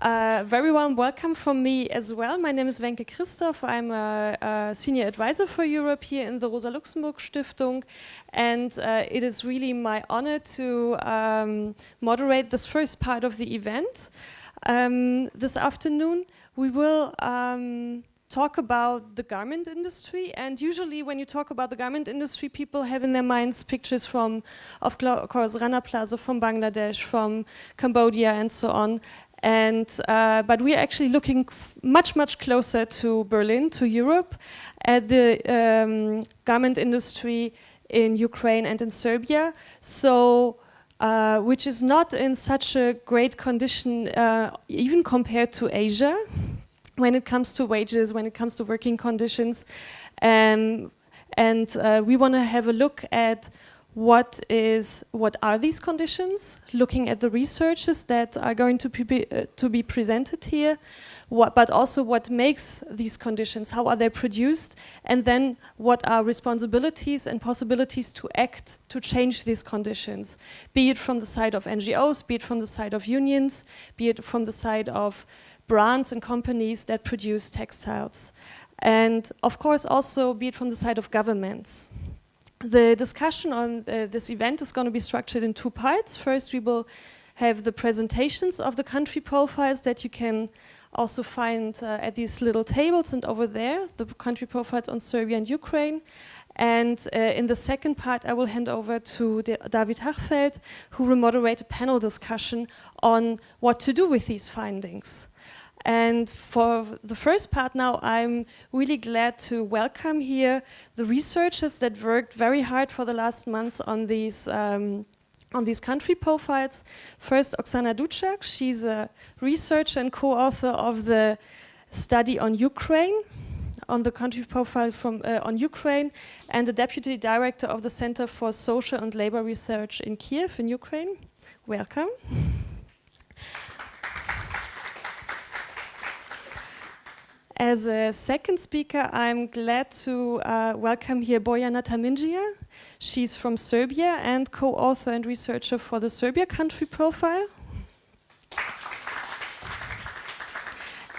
Uh, very warm welcome from me as well. My name is Wenke Christoph. I'm a, a, senior advisor for Europe here in the Rosa Luxemburg Stiftung. And uh, it is really my honor to um, moderate this first part of the event. Um, this afternoon, we will um, talk about the garment industry and usually when you talk about the garment industry people have in their minds pictures from of course Rana Plaza from Bangladesh from Cambodia and so on and uh, but we're actually looking much much closer to Berlin, to Europe, at the um, garment industry in Ukraine and in Serbia. So. Uh, which is not in such a great condition, uh, even compared to Asia, when it comes to wages, when it comes to working conditions. Um, and uh, we want to have a look at what is what are these conditions looking at the researches that are going to be uh, to be presented here what, but also what makes these conditions how are they produced and then what are responsibilities and possibilities to act to change these conditions be it from the side of NGOs be it from the side of unions be it from the side of brands and companies that produce textiles and of course also be it from the side of governments the discussion on uh, this event is going to be structured in two parts. First, we will have the presentations of the country profiles that you can also find uh, at these little tables and over there, the country profiles on Serbia and Ukraine. And uh, in the second part, I will hand over to David Hachfeld, who will moderate a panel discussion on what to do with these findings. And for the first part now, I'm really glad to welcome here the researchers that worked very hard for the last months on these um, on these country profiles. First, Oksana Dutchak, she's a researcher and co-author of the study on Ukraine, on the country profile from uh, on Ukraine, and the deputy director of the Center for Social and Labor Research in Kiev in Ukraine. Welcome. As a second speaker, I'm glad to uh, welcome here Bojana Tamindžija. She's from Serbia and co-author and researcher for the Serbia country profile.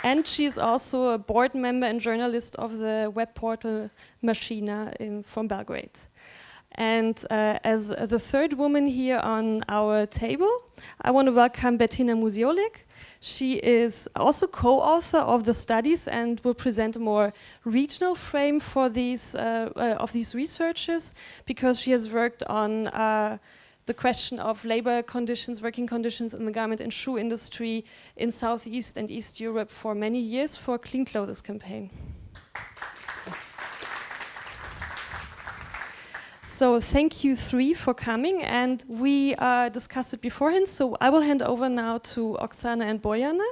and she's also a board member and journalist of the web portal Mašina in, from Belgrade. And uh, as the third woman here on our table, I want to welcome Bettina Musiolek. She is also co-author of the studies and will present a more regional frame for these uh, uh, of these researches because she has worked on uh, the question of labor conditions, working conditions in the garment and shoe industry in Southeast and East Europe for many years for Clean Clothes campaign. So thank you three for coming and we uh, discussed it beforehand. So I will hand over now to Oksana and Bojana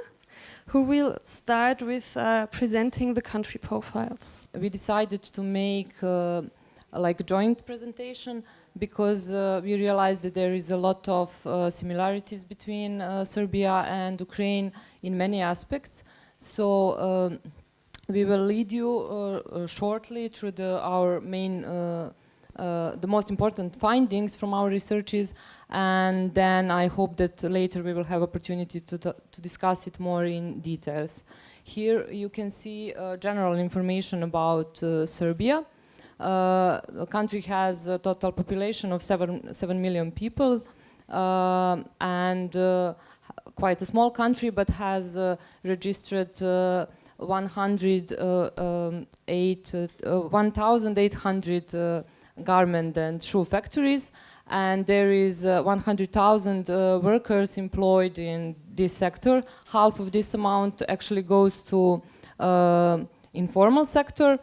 who will start with uh, presenting the country profiles. We decided to make uh, like a joint presentation because uh, we realized that there is a lot of uh, similarities between uh, Serbia and Ukraine in many aspects. So um, we will lead you shortly through the, our main uh, the most important findings from our researches and then I hope that later we will have opportunity to, to discuss it more in details. Here you can see uh, general information about uh, Serbia. Uh, the country has a total population of seven, 7 million people uh, and quite a small country but has registered 108, um, 1,800 garment and shoe factories and there is uh, 100,000 uh, workers employed in this sector. Half of this amount actually goes to uh, informal sector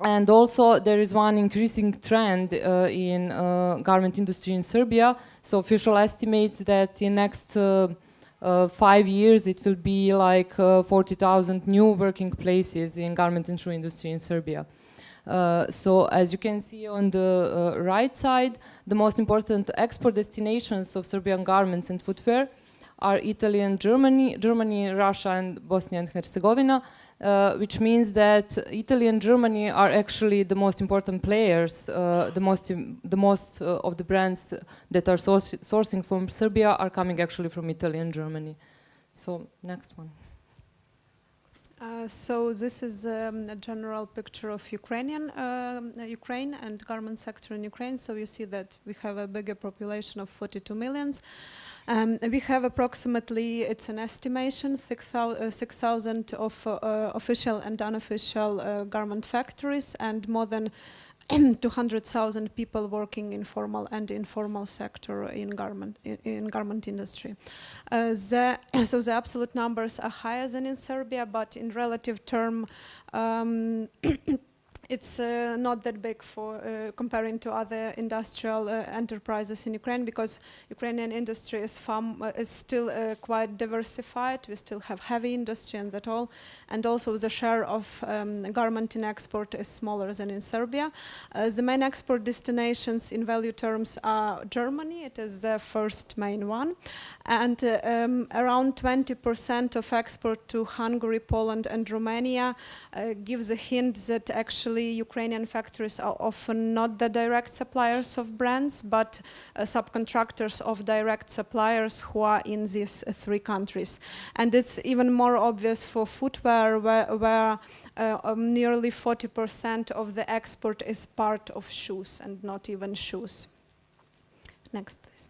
and also there is one increasing trend uh, in uh, garment industry in Serbia. So official estimates that in next uh, five years it will be like 40,000 new working places in garment and shoe industry in Serbia. Uh, so as you can see on the uh, right side, the most important export destinations of Serbian garments and footwear are Italy and Germany, Germany, Russia and Bosnia and Herzegovina, uh, which means that Italy and Germany are actually the most important players. Uh, the most, the most uh, of the brands that are sourcing from Serbia are coming actually from Italy and Germany. So next one. Uh, so this is um, a general picture of Ukrainian uh, Ukraine and garment sector in Ukraine. So you see that we have a bigger population of 42 millions. Um, we have approximately, it's an estimation, 6,000 uh, of uh, official and unofficial uh, garment factories and more than 200,000 people working in formal and informal sector in garment in, in garment industry. Uh, the, so the absolute numbers are higher than in Serbia, but in relative term, um, it's uh, not that big for uh, comparing to other industrial uh, enterprises in Ukraine because Ukrainian industry is, uh, is still uh, quite diversified. We still have heavy industry and that all, and also the share of um, garment in export is smaller than in Serbia. Uh, the main export destinations in value terms are Germany. It is the first main one, and um, around 20% of export to Hungary, Poland, and Romania gives a hint that actually Ukrainian factories are often not the direct suppliers of brands, but uh, subcontractors of direct suppliers who are in these three countries. And it's even more obvious for footwear, where, where uh, um, nearly 40% of the export is part of shoes and not even shoes. Next, please.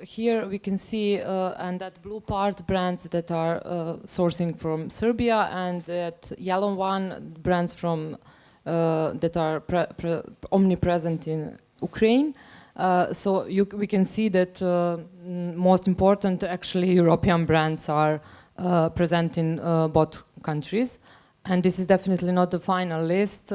Here we can see, uh, and that blue part, brands that are uh, sourcing from Serbia, and that yellow one, brands from uh, that are omnipresent in Ukraine. Uh, so you, we can see that uh, most important, actually, European brands are uh, present in both countries. And this is definitely not the final list.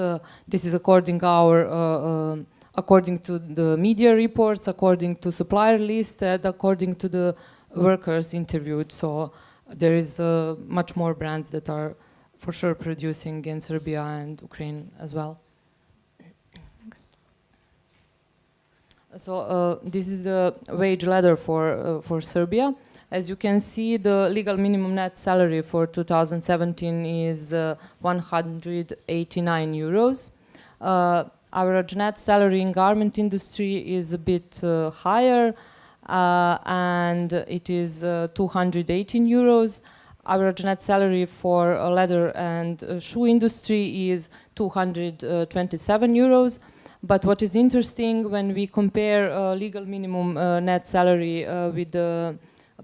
this is according our according to the media reports, according to supplier list, and according to the workers interviewed. So there is uh, much more brands that are for sure producing in Serbia and Ukraine as well. Next. So uh, this is the wage ladder for uh, for Serbia. As you can see, the legal minimum net salary for 2017 is uh, 189 euros. Uh, average net salary in garment industry is a bit uh, higher uh, and it is uh, 218 euros. Average net salary for leather and shoe industry is 227 euros. But what is interesting when we compare uh, legal minimum uh, net salary uh, with the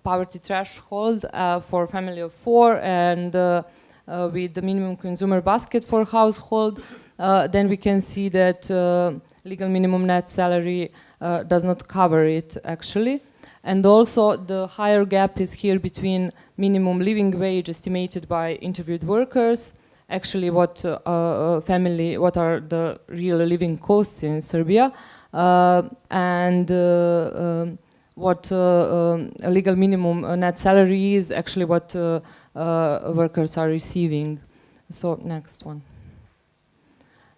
poverty threshold for family of four and with the minimum consumer basket for household, uh, then we can see that uh, legal minimum net salary uh, does not cover it actually. And also the higher gap is here between minimum living wage estimated by interviewed workers, actually what uh, uh, family, what are the real living costs in Serbia, uh, and um, what um, legal minimum net salary is, actually what workers are receiving. So next one.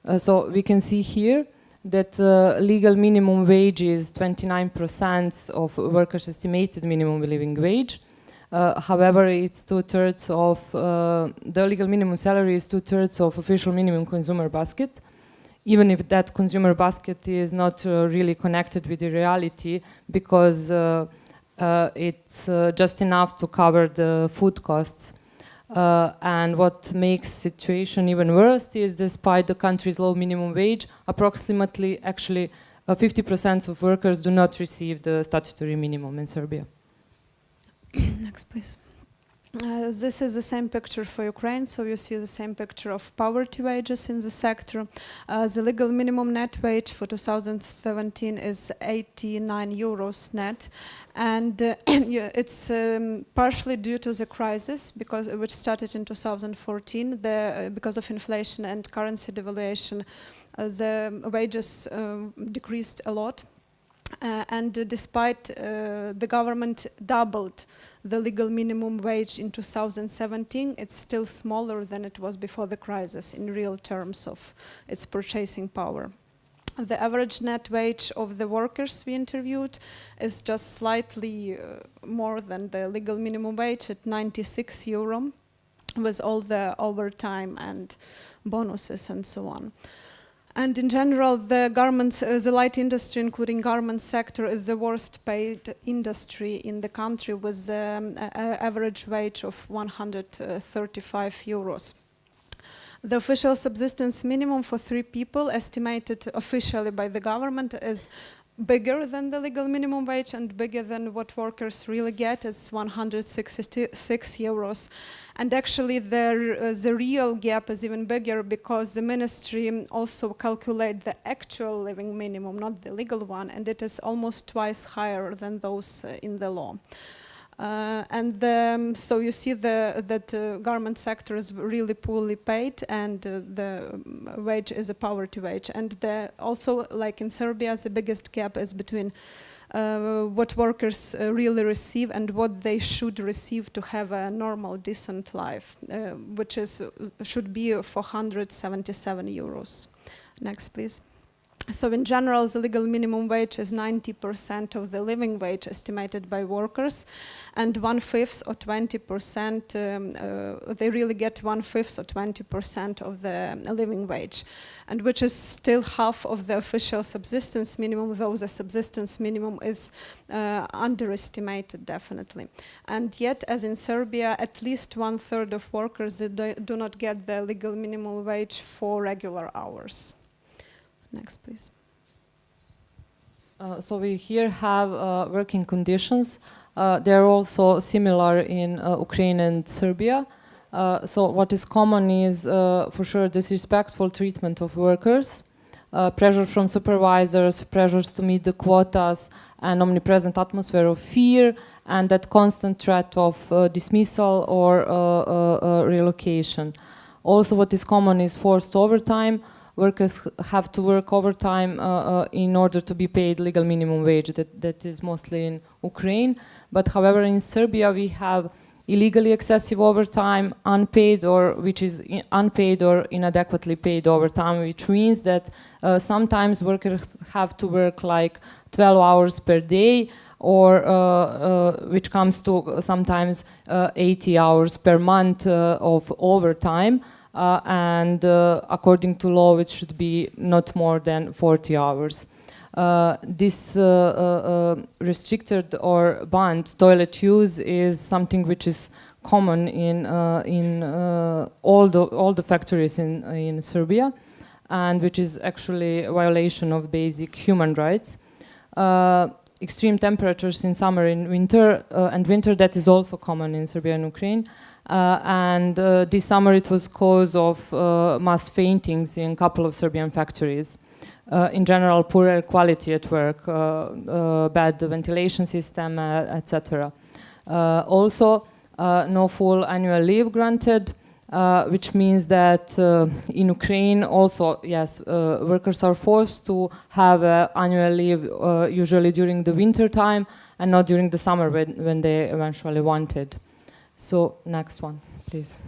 Uh, so we can see here that uh, legal minimum wage is 29% of workers' estimated minimum living wage. Uh, however, it's two-thirds of, uh, the legal minimum salary is two-thirds of official minimum consumer basket, even if that consumer basket is not uh, really connected with the reality because uh, it's just enough to cover the food costs. Uh, and what makes situation even worse is despite the country's low minimum wage, approximately actually 50% uh, of workers do not receive the statutory minimum in Serbia. Next, please. Uh, this is the same picture for Ukraine, so you see the same picture of poverty wages in the sector. Uh, the legal minimum net wage for 2017 is 89 euros net, and uh, it's um, partially due to the crisis, because which started in 2014, the, uh, because of inflation and currency devaluation, uh, the wages um, decreased a lot. Uh, and despite the government doubled the legal minimum wage in 2017, it's still smaller than it was before the crisis in real terms of its purchasing power. The average net wage of the workers we interviewed is just slightly uh, more than the legal minimum wage at 96 euro with all the overtime and bonuses and so on. And in general, the garments, uh, the light industry, including garment sector, is the worst paid industry in the country with um, average wage of 135 euros. The official subsistence minimum for three people, estimated officially by the government, is bigger than the legal minimum wage and bigger than what workers really get is 166 euros. And actually the, uh, the real gap is even bigger because the ministry also calculate the actual living minimum not the legal one and it is almost twice higher than those uh, in the law uh, and um, so you see the, that uh, garment sector is really poorly paid and uh, the um, wage is a poverty wage. And the, also, like in Serbia, the biggest gap is between uh, what workers uh, really receive and what they should receive to have a normal, decent life, uh, which is should be 477 euros. Next, please. So in general, the legal minimum wage is 90% of the living wage estimated by workers, and one-fifth or 20%, um, uh, they really get one-fifth or 20% of the living wage, and which is still half of the official subsistence minimum, though the subsistence minimum is uh, underestimated, definitely. And yet, as in Serbia, at least one-third of workers do do not get the legal minimum wage for regular hours. Next, please. Uh, so we here have uh, working conditions. Uh, they're also similar in uh, Ukraine and Serbia. Uh, so what is common is, uh, for sure, disrespectful treatment of workers, pressure from supervisors, pressures to meet the quotas, an omnipresent atmosphere of fear, and that constant threat of dismissal or relocation. Also, what is common is forced overtime, workers have to work overtime uh, uh, in order to be paid legal minimum wage. That, that is mostly in Ukraine. But however, in Serbia, we have illegally excessive overtime, unpaid or which is unpaid or inadequately paid overtime, which means that uh, sometimes workers have to work like 12 hours per day or uh, uh, which comes to sometimes uh, 80 hours per month of overtime uh, and uh, according to law it should be not more than 40 hours. Uh, this uh, uh, restricted or banned toilet use is something which is common in in all the all the factories in in Serbia, and which is actually a violation of basic human rights. extreme temperatures in summer and winter and winter that is also common in Serbia and Ukraine uh, and uh, this summer it was cause of uh, mass faintings in a couple of Serbian factories. in general, poor air quality at work, bad ventilation system, etc. also, no full annual leave granted, uh, which means that uh, in Ukraine also, yes, uh, workers are forced to have annual leave usually during the winter time and not during the summer when, when they eventually wanted. So next one, please.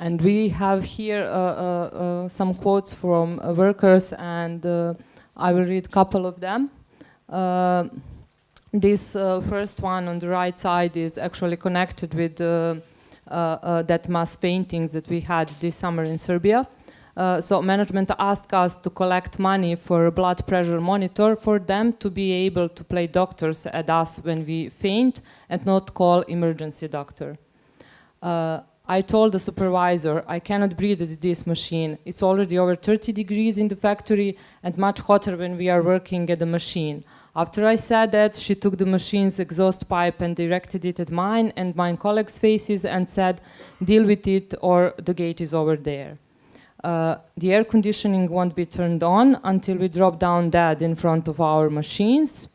And we have here uh, uh, uh some quotes from uh, workers and uh, I will read a couple of them. this first one on the right side is actually connected with that mass paintings that we had this summer in Serbia. Uh, so management asked us to collect money for a blood pressure monitor for them to be able to play doctors at us when we faint and not call emergency doctor. Uh, I told the supervisor, I cannot breathe at this machine. It's already over 30 degrees in the factory and much hotter when we are working at the machine. After I said that, she took the machine's exhaust pipe and directed it at mine and my colleagues' faces and said, deal with it or the gate is over there uh, the air conditioning won't be turned on until we drop down dead in front of our machines.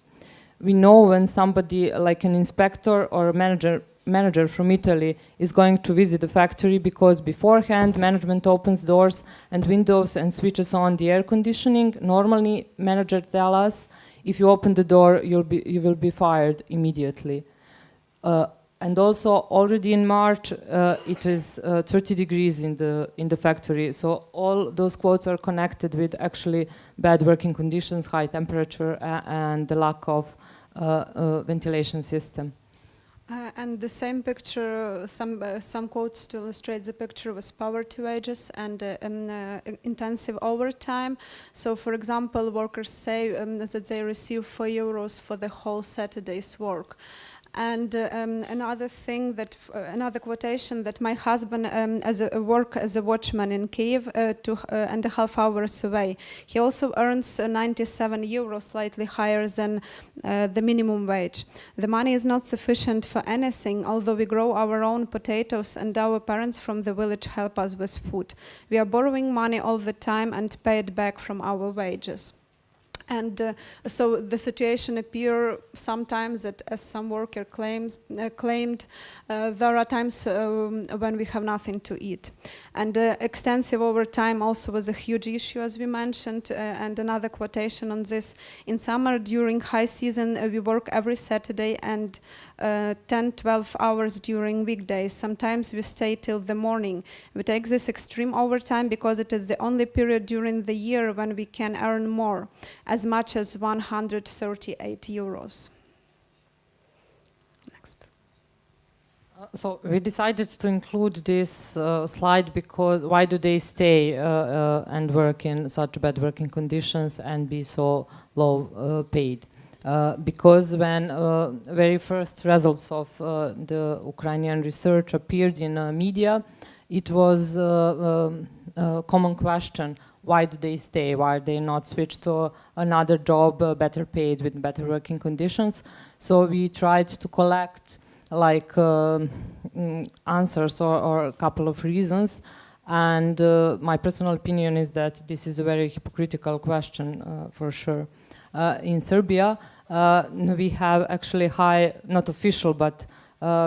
We know when somebody like an inspector or a manager manager from Italy is going to visit the factory because beforehand management opens doors and windows and switches on the air conditioning. Normally manager tell us if you open the door you'll be you will be fired immediately. Uh, and also already in March uh, it is uh, 30 degrees in the in the factory so all those quotes are connected with actually bad working conditions high temperature uh, and the lack of uh, uh, ventilation system Uh, and the same picture, some some quotes to illustrate the picture was poverty wages and um, intensive overtime. So, for example, workers say um, that they receive four euros for the whole Saturday's work. And uh, um, another thing that, uh, another quotation that my husband, um, as a, work as a watchman in Kiev, uh, two uh, and a half hours away, he also earns uh, 97 euros, slightly higher than uh, the minimum wage. The money is not sufficient for anything, although we grow our own potatoes and our parents from the village help us with food. We are borrowing money all the time and pay it back from our wages. And uh, so the situation appear sometimes that, as some worker claims, uh, claimed, uh, there are times um, when we have nothing to eat. And uh, extensive overtime also was a huge issue, as we mentioned. Uh, and another quotation on this: in summer, during high season, uh, we work every Saturday and 10, 12 hours during weekdays. Sometimes we stay till the morning. We take this extreme overtime because it is the only period during the year when we can earn more as much as 138 euros. Uh, so we decided to include this uh, slide because why do they stay uh, uh and work in such bad working conditions and be so low uh, paid? Uh, because when very first results of the Ukrainian research appeared in media, it was um, a common question why do they stay? Why are they not switch to another job, uh, better paid with better working conditions? So we tried to collect like uh, mm, answers or, or, a couple of reasons. And uh, my personal opinion is that this is a very hypocritical question uh, for sure. Uh, in Serbia, uh, we have actually high, not official, but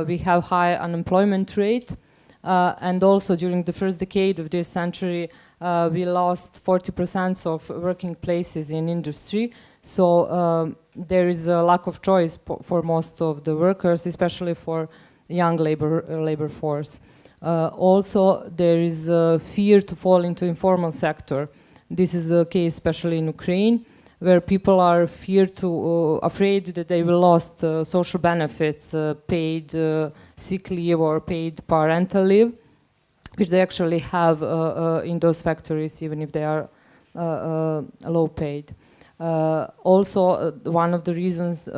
we have high unemployment rate. and also during the first decade of this century, uh, we lost 40% of working places in industry. So um, there is a lack of choice for most of the workers, especially for young labor, uh, labor force. Uh, also, there is a fear to fall into informal sector. This is the case especially in Ukraine, where people are feared to, uh, afraid that they will lose uh, social benefits, uh, paid sick leave or paid parental leave which they actually have uh, uh, in those factories, even if they are uh, low paid. also, one of the reasons,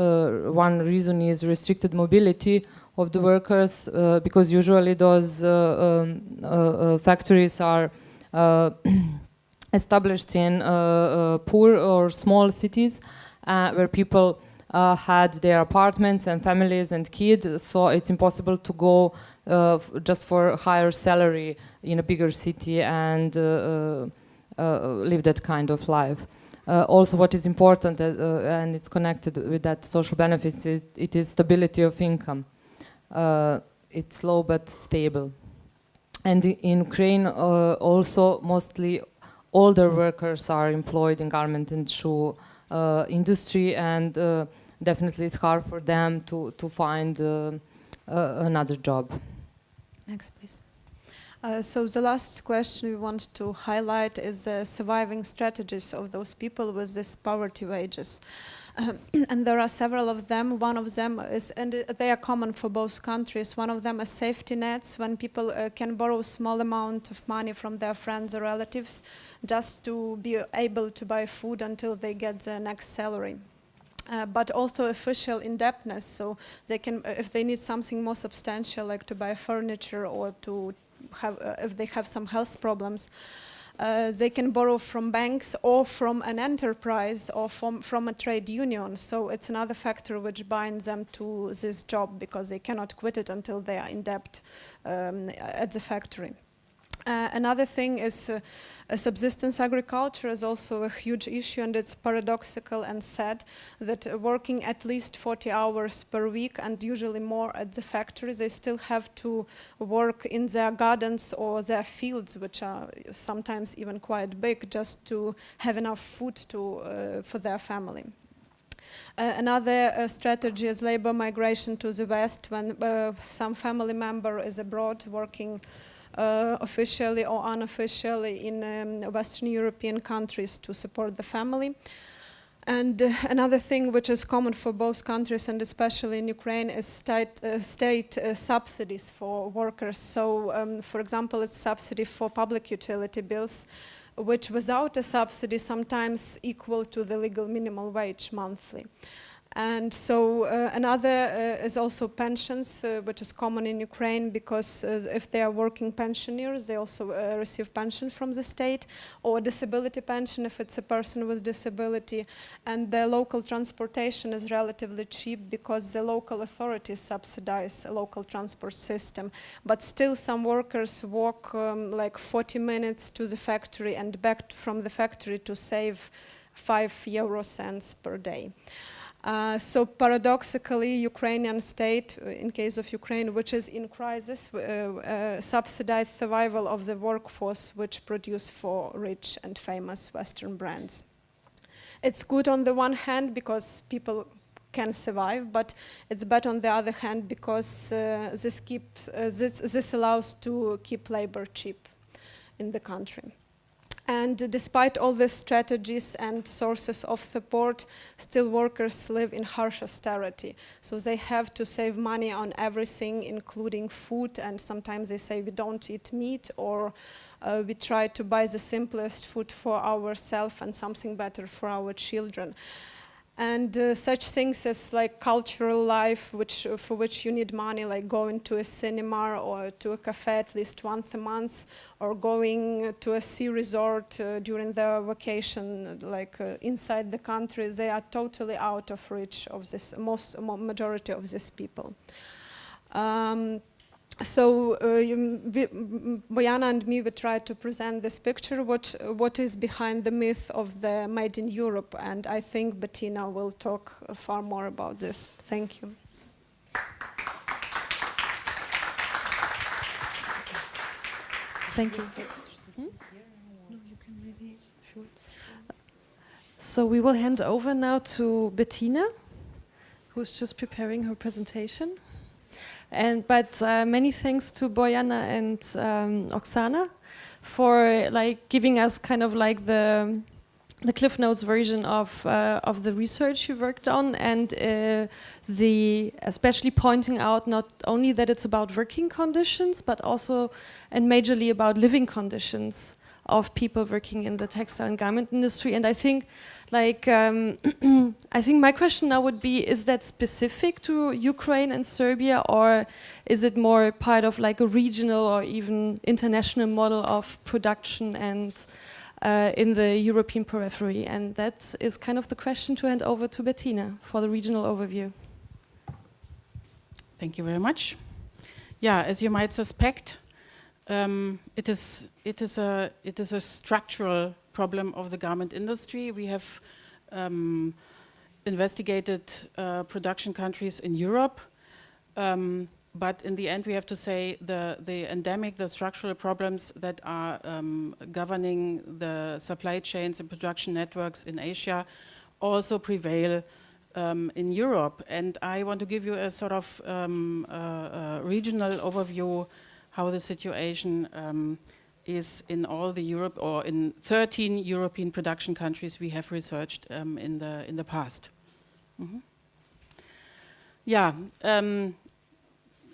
one reason is restricted mobility of the workers, because usually those um, factories are established in uh, uh, poor or small cities uh, where people uh, had their apartments and families and kids, so it's impossible to go uh, just for higher salary in a bigger city and uh, uh, live that kind of life. also, what is important, and it's connected with that social benefits, it, it is stability of income. it's low but stable. And in Ukraine, also mostly older workers are employed in garment and shoe uh, industry and uh, definitely it's hard for them to, to find uh, another job. Next, please. Uh, so the last question we want to highlight is the surviving strategies of those people with this poverty wages. Um, and there are several of them. One of them is, and they are common for both countries. One of them is safety nets, when people uh, can borrow small amount of money from their friends or relatives just to be able to buy food until they get their next salary. Uh, but also official indebtedness. So they can, uh, if they need something more substantial, like to buy furniture or to have, uh, if they have some health problems, uh, they can borrow from banks or from an enterprise or from, from a trade union. So it's another factor which binds them to this job because they cannot quit it until they are in debt um, at the factory. Uh, another thing is uh, subsistence agriculture is also a huge issue and it's paradoxical and sad that working at least 40 hours per week and usually more at the factory, they still have to work in their gardens or their fields, which are sometimes even quite big, just to have enough food to, uh, for their family. Uh, another uh, strategy is labor migration to the west when uh, some family member is abroad working uh, officially or unofficially in um, Western European countries to support the family. And uh, another thing which is common for both countries and especially in Ukraine is state, uh, state uh, subsidies for workers. So, um, for example, it's subsidy for public utility bills, which without a subsidy sometimes equal to the legal minimum wage monthly. And so uh, another uh, is also pensions, uh, which is common in Ukraine because uh, if they are working pensioners, they also uh, receive pension from the state or disability pension if it's a person with disability. And the local transportation is relatively cheap because the local authorities subsidize a local transport system. But still some workers walk um, like 40 minutes to the factory and back from the factory to save 5 euro cents per day. Uh, so paradoxically, Ukrainian state, uh, in case of Ukraine, which is in crisis, uh, uh, subsidized survival of the workforce which produce for rich and famous Western brands. It's good on the one hand because people can survive, but it's bad on the other hand because uh, this, keeps, this, this allows to keep labor cheap in the country. And despite all the strategies and sources of support, still workers live in harsh austerity. So they have to save money on everything, including food, and sometimes they say we don't eat meat or uh, we try to buy the simplest food for ourselves and something better for our children and uh, such things as like cultural life which for which you need money like going to a cinema or to a cafe at least once a month or going to a sea resort uh, during the vacation like uh, inside the country they are totally out of reach of this most majority of these people. Um, so uh, you, we, Bojana and me, we tried to present this picture, what, what is behind the myth of the made in Europe, and I think Bettina will talk far more about this. Thank you. Thank you. Hmm? So we will hand over now to Bettina, who's just preparing her presentation. And but uh, many thanks to Bojana and um, Oksana for like giving us kind of like the the Cliff Notes version of uh, of the research you worked on, and uh, the especially pointing out not only that it's about working conditions, but also and majorly about living conditions of people working in the textile and garment industry. And I think like, um, I think my question now would be, is that specific to Ukraine and Serbia, or is it more part of like a regional or even international model of production and uh, in the European periphery? And that is kind of the question to hand over to Bettina for the regional overview. Thank you very much. Yeah, as you might suspect, um, it is it is a it is a structural problem of the garment industry. We have um, investigated uh, production countries in Europe, um, but in the end we have to say the, the endemic, the structural problems that are um, governing the supply chains and production networks in Asia also prevail um, in Europe. And I want to give you a sort of uh, uh, regional overview how the situation um, is in all the Europe or in 13 European production countries we have researched um, in the in the past. Mm -hmm. Yeah, um,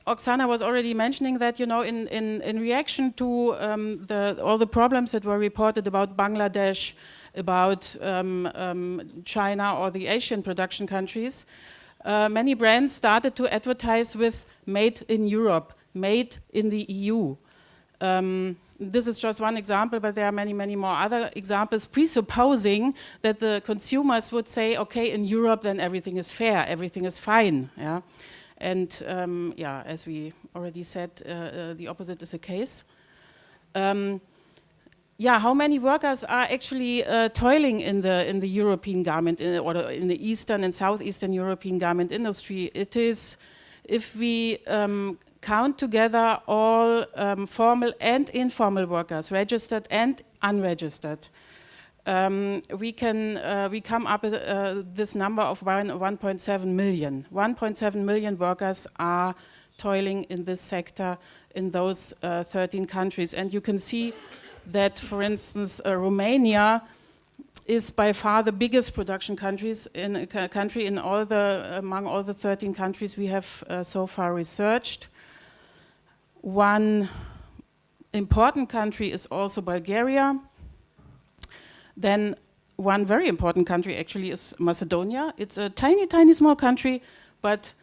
Oksana was already mentioning that you know in in in reaction to um, the all the problems that were reported about Bangladesh, about um, um, China or the Asian production countries, uh, many brands started to advertise with "Made in Europe," "Made in the EU." Um, this is just one example, but there are many, many more other examples, presupposing that the consumers would say, okay, in Europe, then everything is fair, everything is fine. Yeah? And um, yeah, as we already said, uh, uh, the opposite is the case. Um, yeah, how many workers are actually uh, toiling in the in the European garment in, or in the Eastern and Southeastern European garment industry? It is, if we um, count together all um, formal and informal workers, registered and unregistered, um, we can uh, we come up with uh, this number of 1.7 million. 1.7 million workers are toiling in this sector in those uh, 13 countries, and you can see that, for instance, uh, Romania is by far the biggest production countries in a country in all the among all the 13 countries we have uh, so far researched. One important country is also Bulgaria. Then one very important country actually is Macedonia. It's a tiny, tiny small country, but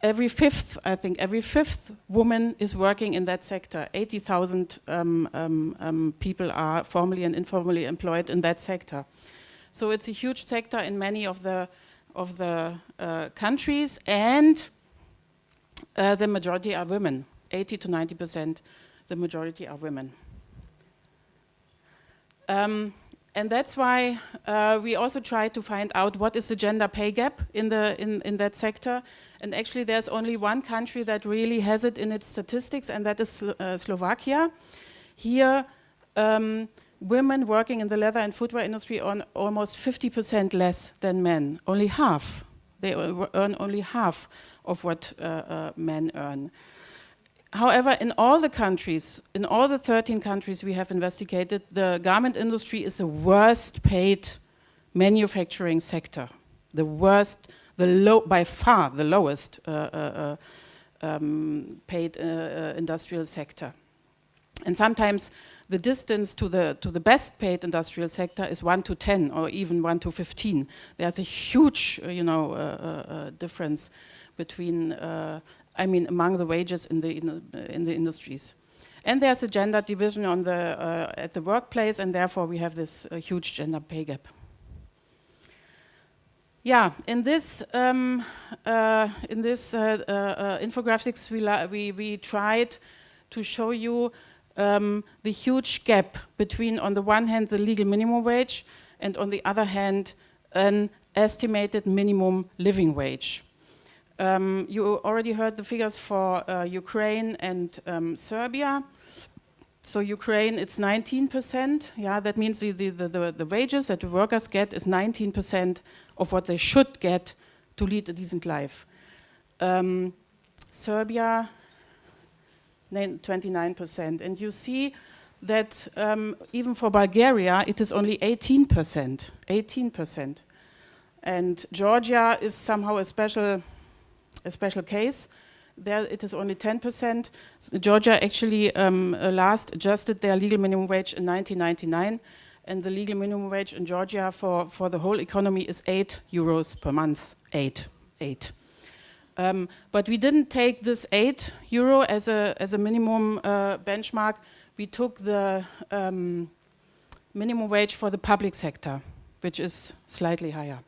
every fifth, I think, every fifth woman is working in that sector. 80,000 um, um, um, people are formally and informally employed in that sector. So it's a huge sector in many of the, of the uh, countries and uh, the majority are women. 80 to 90 percent, the majority are women. Um, and that's why uh, we also try to find out what is the gender pay gap in, the, in, in that sector. And actually there's only one country that really has it in its statistics and that is Slo uh, Slovakia. Here um, women working in the leather and footwear industry earn almost 50% less than men, only half. They earn only half of what uh, uh men earn. However, in all the countries, in all the 13 countries we have investigated, the garment industry is the worst paid manufacturing sector. The worst, the low, by far the lowest uh, uh, uh um, paid uh, uh, industrial sector. And sometimes the distance to the, to the best paid industrial sector is 1 to 10 or even 1 to 15. There's a huge, uh, you know, difference between I mean, among the wages in the, in the, in the industries. And there's a gender division on the, uh, at the workplace, and therefore we have this uh, huge gender pay gap. Yeah, in this um, uh, in this uh, uh, infographics, we, we, we tried to show you um, the huge gap between, on the one hand, the legal minimum wage, and on the other hand, an estimated minimum living wage. Um, you already heard the figures for uh, Ukraine and um, Serbia. So Ukraine, it's 19%. Yeah, that means the, the, the, the wages that the workers get is 19% of what they should get to lead a decent life. Um, Serbia, 29%. And you see that um, even for Bulgaria, it is only 18%. 18%. And Georgia is somehow a special a special case. There it is only 10%. Georgia actually um, uh, last adjusted their legal minimum wage in 1999 and the legal minimum wage in Georgia for, for the whole economy is 8 euros per month. 8. 8. Um, but we didn't take this 8 euro as a, as a minimum uh, benchmark. We took the um, minimum wage for the public sector, which is slightly higher.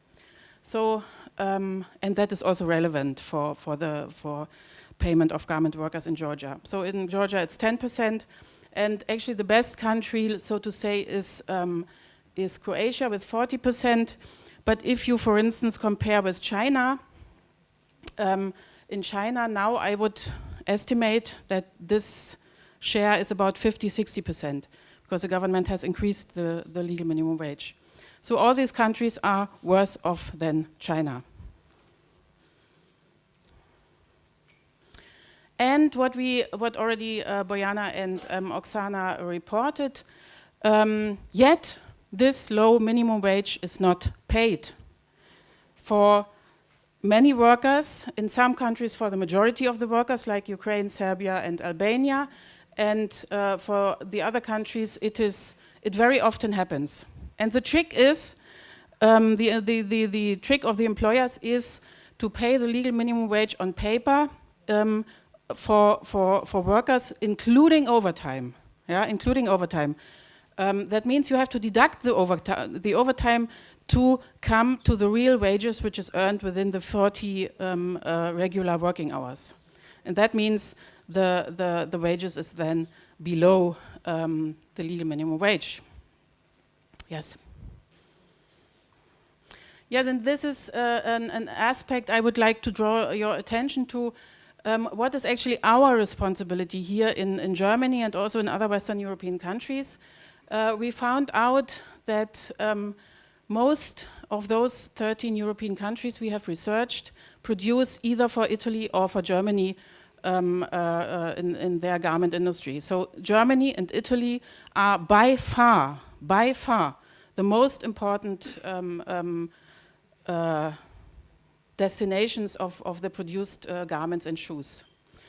So um, and that is also relevant for, for, the, for payment of garment workers in Georgia. So in Georgia it's 10%, and actually the best country, so to say, is, um, is Croatia with 40%. But if you, for instance, compare with China, um, in China now I would estimate that this share is about 50, 60%, because the government has increased the, the legal minimum wage. So all these countries are worse off than China. And what we, what already uh, Bojana and um, Oksana reported, um, yet this low minimum wage is not paid. For many workers, in some countries for the majority of the workers, like Ukraine, Serbia and Albania, and uh, for the other countries, it, is, it very often happens. And the trick is, um, the, the, the, the, trick of the employers is to pay the legal minimum wage on paper um, for, for, for workers, including overtime, yeah, including overtime. Um, that means you have to deduct the overtime, the overtime to come to the real wages which is earned within the 40 um, uh, regular working hours. And that means the, the, the wages is then below um, the legal minimum wage. Yes. Yes, and this is uh, an, an, aspect I would like to draw your attention to um, what is actually our responsibility here in, in, Germany and also in other Western European countries. Uh, we found out that um, most of those 13 European countries we have researched produce either for Italy or for Germany um, uh, uh, in, in, their garment industry. So Germany and Italy are by far, by far the most important um, um, uh, destinations of, of the produced uh, garments and shoes.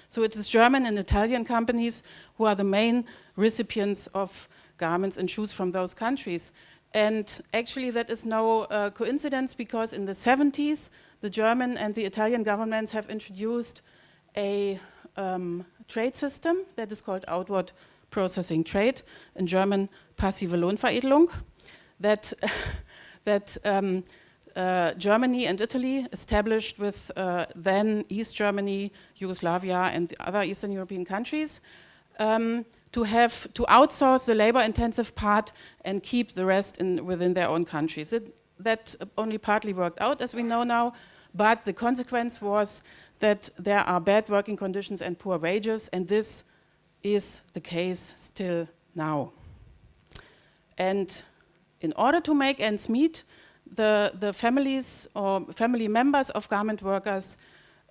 So it is German and Italian companies who are the main recipients of garments and shoes from those countries. And actually that is no uh, coincidence because in the 70s, the German and the Italian governments have introduced a um, trade system that is called outward processing trade, in German passive Lohnveredelung, that, that um, uh, Germany and Italy established with uh, then East Germany, Yugoslavia and other Eastern European countries um, to have to outsource the labor intensive part and keep the rest in, within their own countries. It, that only partly worked out as we know now, but the consequence was that there are bad working conditions and poor wages and this is the case still now. And in order to make ends meet, the, the families or family members of garment workers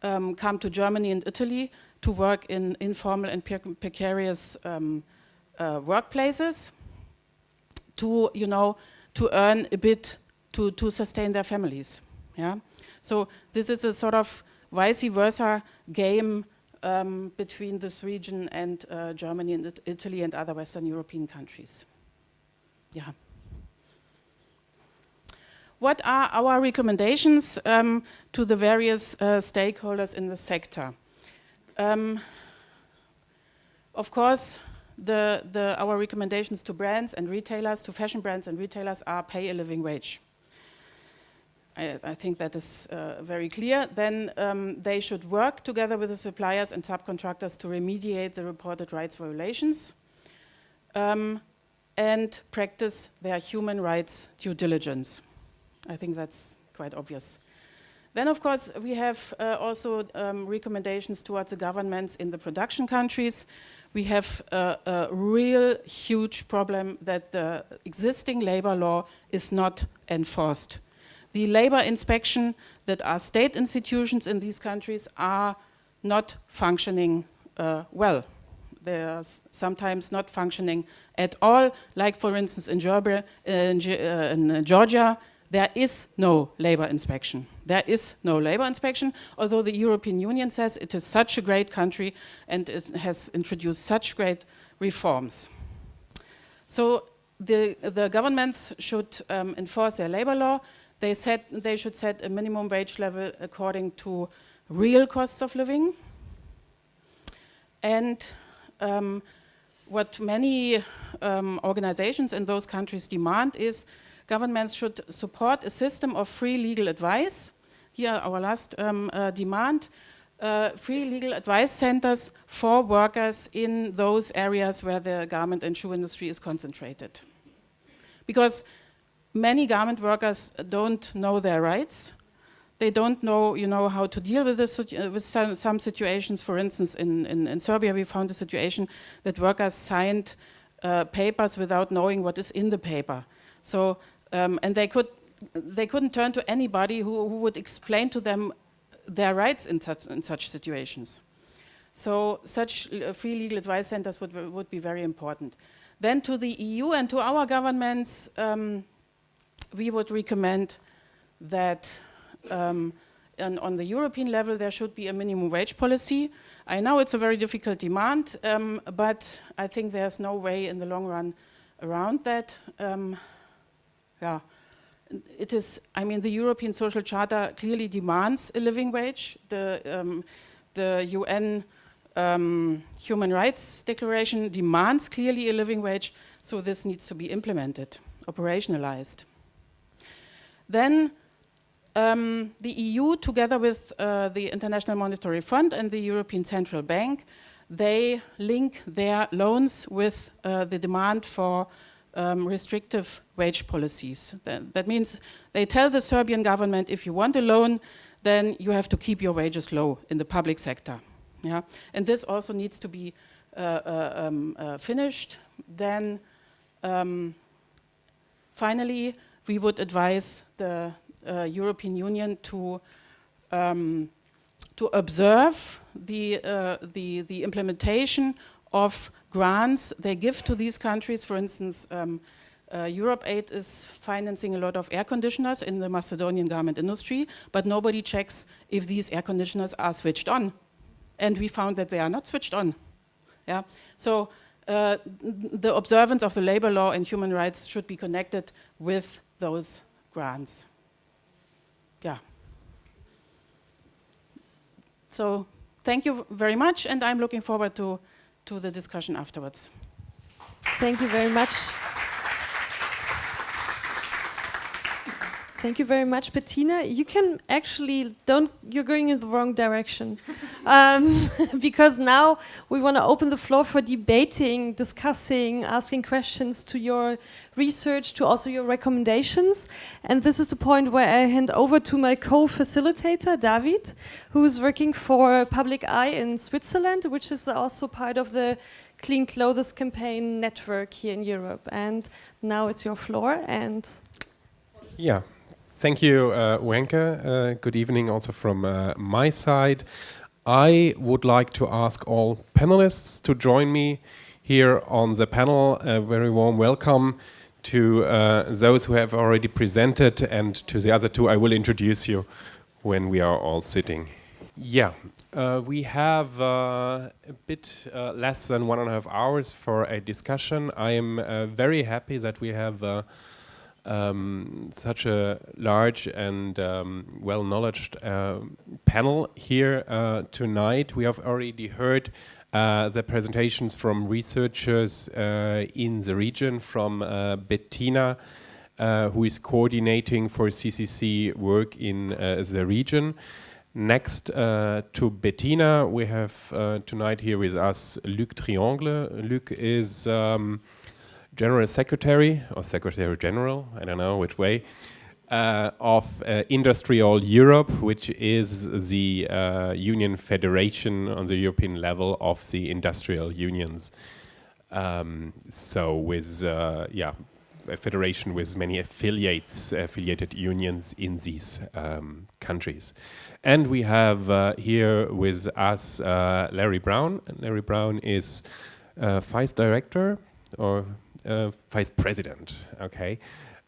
um, come to Germany and Italy to work in informal and precarious um, uh, workplaces to, you know, to earn a bit to, to sustain their families. Yeah? So this is a sort of vice versa game um, between this region and uh, Germany and Italy and other Western European countries. Yeah. What are our recommendations um, to the various uh, stakeholders in the sector? Um, of course, the, the, our recommendations to brands and retailers, to fashion brands and retailers are pay a living wage. I, I think that is uh, very clear. Then um, they should work together with the suppliers and subcontractors to remediate the reported rights violations um, and practice their human rights due diligence. I think that's quite obvious. Then, of course, we have uh, also um, recommendations towards the governments in the production countries. We have uh, a real huge problem that the existing labor law is not enforced. The labor inspection that are state institutions in these countries are not functioning uh, well. They are sometimes not functioning at all, like for instance in Georgia, in, uh, in Georgia there is no labor inspection. There is no labor inspection, although the European Union says it is such a great country and it has introduced such great reforms. So the, the governments should um, enforce their labor law. They, said they should set a minimum wage level according to real costs of living. And um, what many um, organizations in those countries demand is governments should support a system of free legal advice. Here our last um, uh, demand, uh, free legal advice centers for workers in those areas where the garment and shoe industry is concentrated. Because many garment workers don't know their rights. They don't know, you know, how to deal with, this, uh, with some, some, situations. For instance, in, in, in, Serbia, we found a situation that workers signed uh, papers without knowing what is in the paper. So um, and they, could, they couldn't turn to anybody who, who would explain to them their rights in such, in such situations. So such uh, free legal advice centers would, would be very important. Then to the EU and to our governments, um, we would recommend that um, on the European level there should be a minimum wage policy. I know it's a very difficult demand, um, but I think there's no way in the long run around that. Um, yeah, it is, I mean, the European Social Charter clearly demands a living wage. The, um, the UN um, Human Rights Declaration demands clearly a living wage, so this needs to be implemented, operationalized. Then um, the EU, together with uh, the International Monetary Fund and the European Central Bank, they link their loans with uh, the demand for um, restrictive wage policies. That, means they tell the Serbian government, if you want a loan, then you have to keep your wages low in the public sector. Yeah? And this also needs to be uh, uh, um, uh, finished. Then um, finally, we would advise the uh, European Union to um, to observe the, uh, the, the implementation of grants they give to these countries, for instance, um, uh, Europe Aid is financing a lot of air conditioners in the Macedonian garment industry, but nobody checks if these air conditioners are switched on. And we found that they are not switched on. Yeah? So uh, the observance of the labor law and human rights should be connected with those grants. Yeah. So thank you very much, and I'm looking forward to, to the discussion afterwards. Thank you very much. Thank you very much, Bettina. You can actually don't. You're going in the wrong direction, um, because now we want to open the floor for debating, discussing, asking questions to your research, to also your recommendations. And this is the point where I hand over to my co-facilitator, David, who is working for Public Eye in Switzerland, which is also part of the Clean Clothes Campaign network here in Europe. And now it's your floor. And yeah. Thank you, uh, Wenke. Uh, good evening also from uh, my side. I would like to ask all panelists to join me here on the panel. A very warm welcome to uh, those who have already presented and to the other two I will introduce you when we are all sitting. Yeah, uh, we have uh, a bit less than one and a half hours for a discussion. I am very happy that we have um, such a large and um, well-knowledged uh, panel here uh, tonight. We have already heard uh, the presentations from researchers uh, in the region, from uh, Bettina, uh, who is coordinating for CCC work in the region. Next to Bettina, we have tonight here with us Luc Triangle. Luc is um, General Secretary or Secretary General, I don't know which way, uh, of uh, IndustriALL Europe, which is the uh, union federation on the European level of the industrial unions. Um, so with, uh, yeah, a federation with many affiliates, affiliated unions in these um, countries. And we have uh, here with us uh, Larry Brown. Larry Brown is Vice Director or uh, vice president, okay,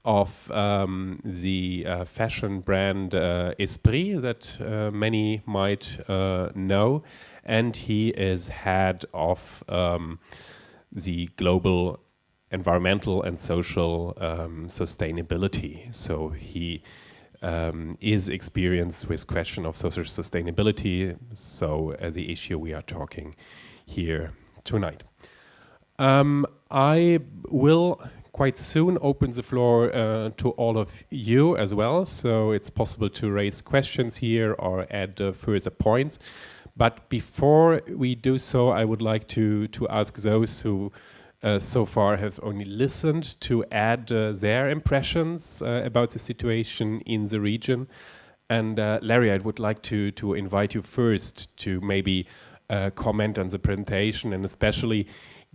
of um, the uh, fashion brand uh, Esprit that uh, many might uh, know, and he is head of um, the global environmental and social um, sustainability. So he um, is experienced with question of social sustainability. So uh, the issue we are talking here tonight. Um, I will quite soon open the floor uh, to all of you as well, so it's possible to raise questions here or add uh, further points. But before we do so, I would like to, to ask those who uh, so far have only listened to add uh, their impressions uh, about the situation in the region. And uh, Larry, I would like to, to invite you first to maybe comment on the presentation and especially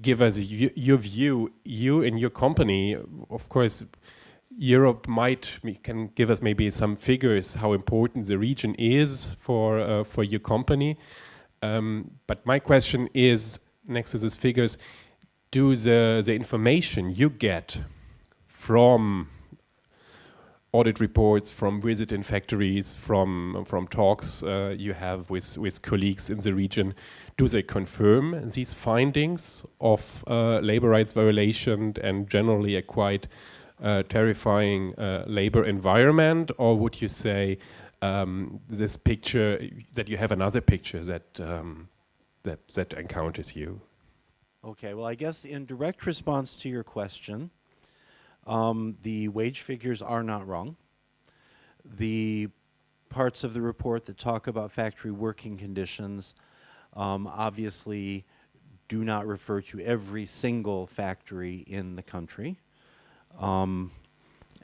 give us your view, you and your company, of course, Europe might can give us maybe some figures how important the region is for uh, for your company. Um, but my question is, next to these figures, do the the information you get from audit reports, from visit in factories, from from talks uh, you have with with colleagues in the region, do they confirm these findings of uh, labor rights violation and generally a quite uh, terrifying uh, labor environment, or would you say um, this picture that you have another picture that um, that that encounters you? Okay, well, I guess in direct response to your question, um, the wage figures are not wrong. The parts of the report that talk about factory working conditions um, obviously do not refer to every single factory in the country. Um,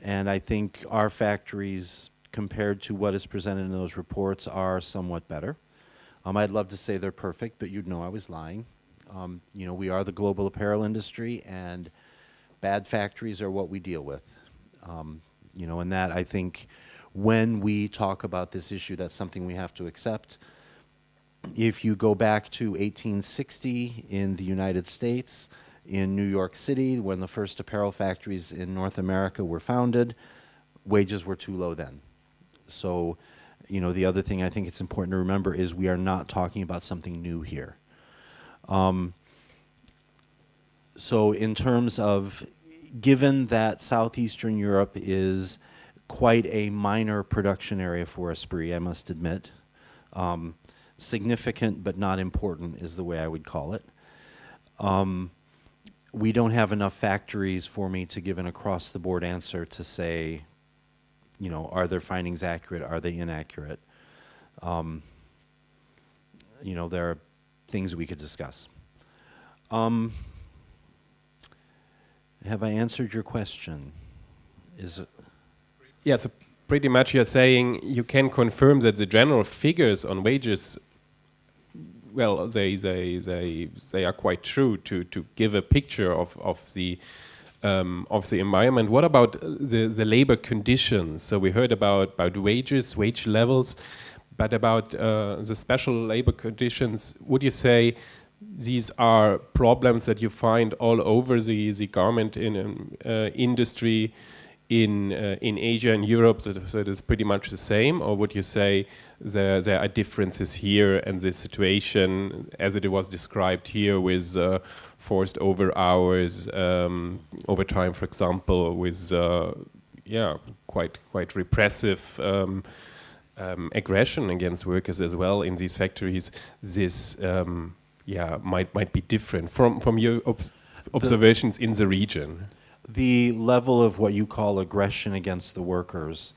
and I think our factories, compared to what is presented in those reports, are somewhat better. Um, I'd love to say they're perfect, but you'd know I was lying. Um, you know, we are the global apparel industry, and bad factories are what we deal with. Um, you know, and that I think when we talk about this issue, that's something we have to accept. If you go back to 1860 in the United States, In New York City, when the first apparel factories in North America were founded, wages were too low then. So, you know, the other thing I think it's important to remember is we are not talking about something new here. Um, so in terms of, given that Southeastern Europe is quite a minor production area for Esprit, I must admit, um, significant but not important is the way I would call it. Um, we don't have enough factories for me to give an across-the-board answer to say, you know, are their findings accurate? Are they inaccurate? Um, you know, there are things we could discuss. Um, have I answered your question? Is it? Yeah, so pretty much you're saying you can confirm that the general figures on wages, well, they they they they are quite true to to give a picture of of the um, of the environment. What about the the labor conditions? So we heard about about wages, wage levels, but about uh, the special labor conditions. Would you say? These are problems that you find all over the, the garment in, um, uh, industry in, uh, in Asia and Europe that, that is pretty much the same? Or would you say there, there are differences here and the situation as it was described here with uh, forced over hours, um, overtime, for example, with uh, yeah, quite, quite repressive um, um, aggression against workers as well in these factories, this um, yeah might might be different from from your ob observations the, in the region. The level of what you call aggression against the workers,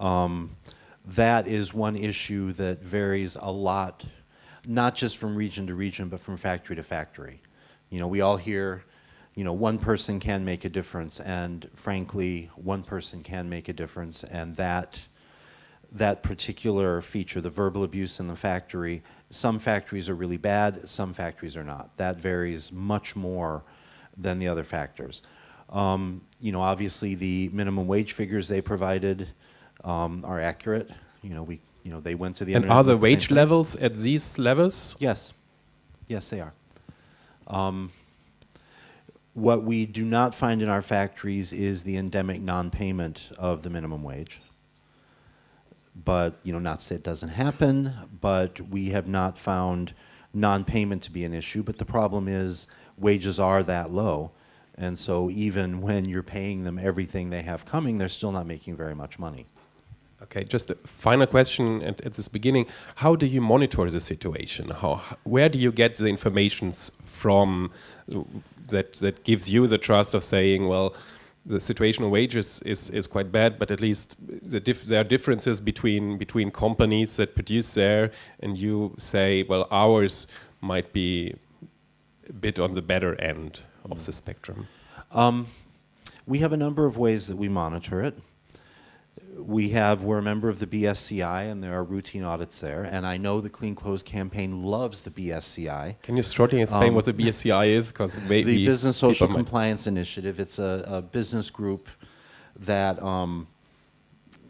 um, that is one issue that varies a lot, not just from region to region, but from factory to factory. You know, we all hear, you know, one person can make a difference, and frankly, one person can make a difference, and that that particular feature, the verbal abuse in the factory, some factories are really bad, some factories are not. That varies much more than the other factors. Um, you know, obviously the minimum wage figures they provided um, are accurate. You know, we, you know, they went to the and are the wage levels at these levels? Yes, yes, they are. Um, what we do not find in our factories is the endemic non-payment of the minimum wage but you know, not say it doesn't happen, but we have not found non-payment to be an issue. But the problem is wages are that low. And so even when you're paying them everything they have coming, they're still not making very much money. Okay, just a final question at, at this beginning. How do you monitor the situation? How, where do you get the information from that, that gives you the trust of saying, well, the situation of wages is, is quite bad, but at least the there are differences between between companies that produce there, and you say, well, ours might be a bit on the better end of the spectrum. Um, we have a number of ways that we monitor it we have, we're a member of the BSCI and there are routine audits there. And I know the Clean Clothes Campaign loves the BSCI. Can you shortly explain um, what the BSCI is? Because The Business Social Compliance Initiative, it's a, a, business group that um,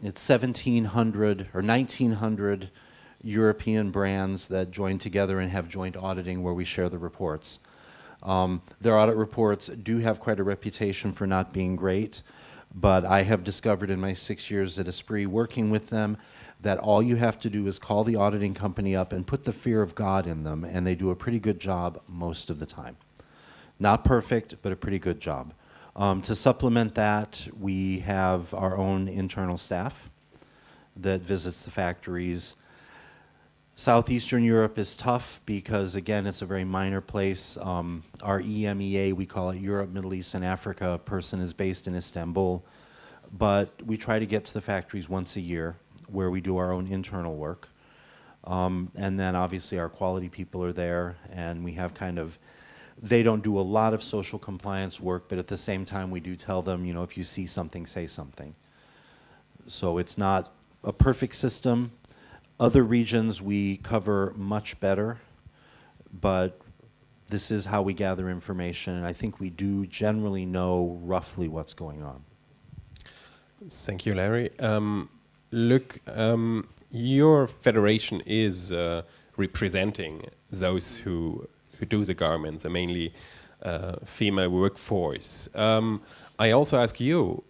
it's 1,700 or 1,900 European brands that join together and have joint auditing where we share the reports. Um, their audit reports do have quite a reputation for not being great but I have discovered in my six years at Esprit working with them that all you have to do is call the auditing company up and put the fear of God in them, and they do a pretty good job most of the time. Not perfect, but a pretty good job. Um, to supplement that, we have our own internal staff that visits the factories. Southeastern Europe is tough because, again, it's a very minor place. Um, our EMEA, we call it Europe, Middle East, and Africa, person is based in Istanbul. But we try to get to the factories once a year where we do our own internal work. Um, and then obviously our quality people are there and we have kind of, they don't do a lot of social compliance work, but at the same time we do tell them, you know, if you see something, say something. So it's not a perfect system. Other regions we cover much better, but this is how we gather information, and I think we do generally know roughly what's going on. Thank you, Larry. Um, Luc, um, your federation is uh, representing those who who do the garments, a mainly uh, female workforce. Um, I also ask you,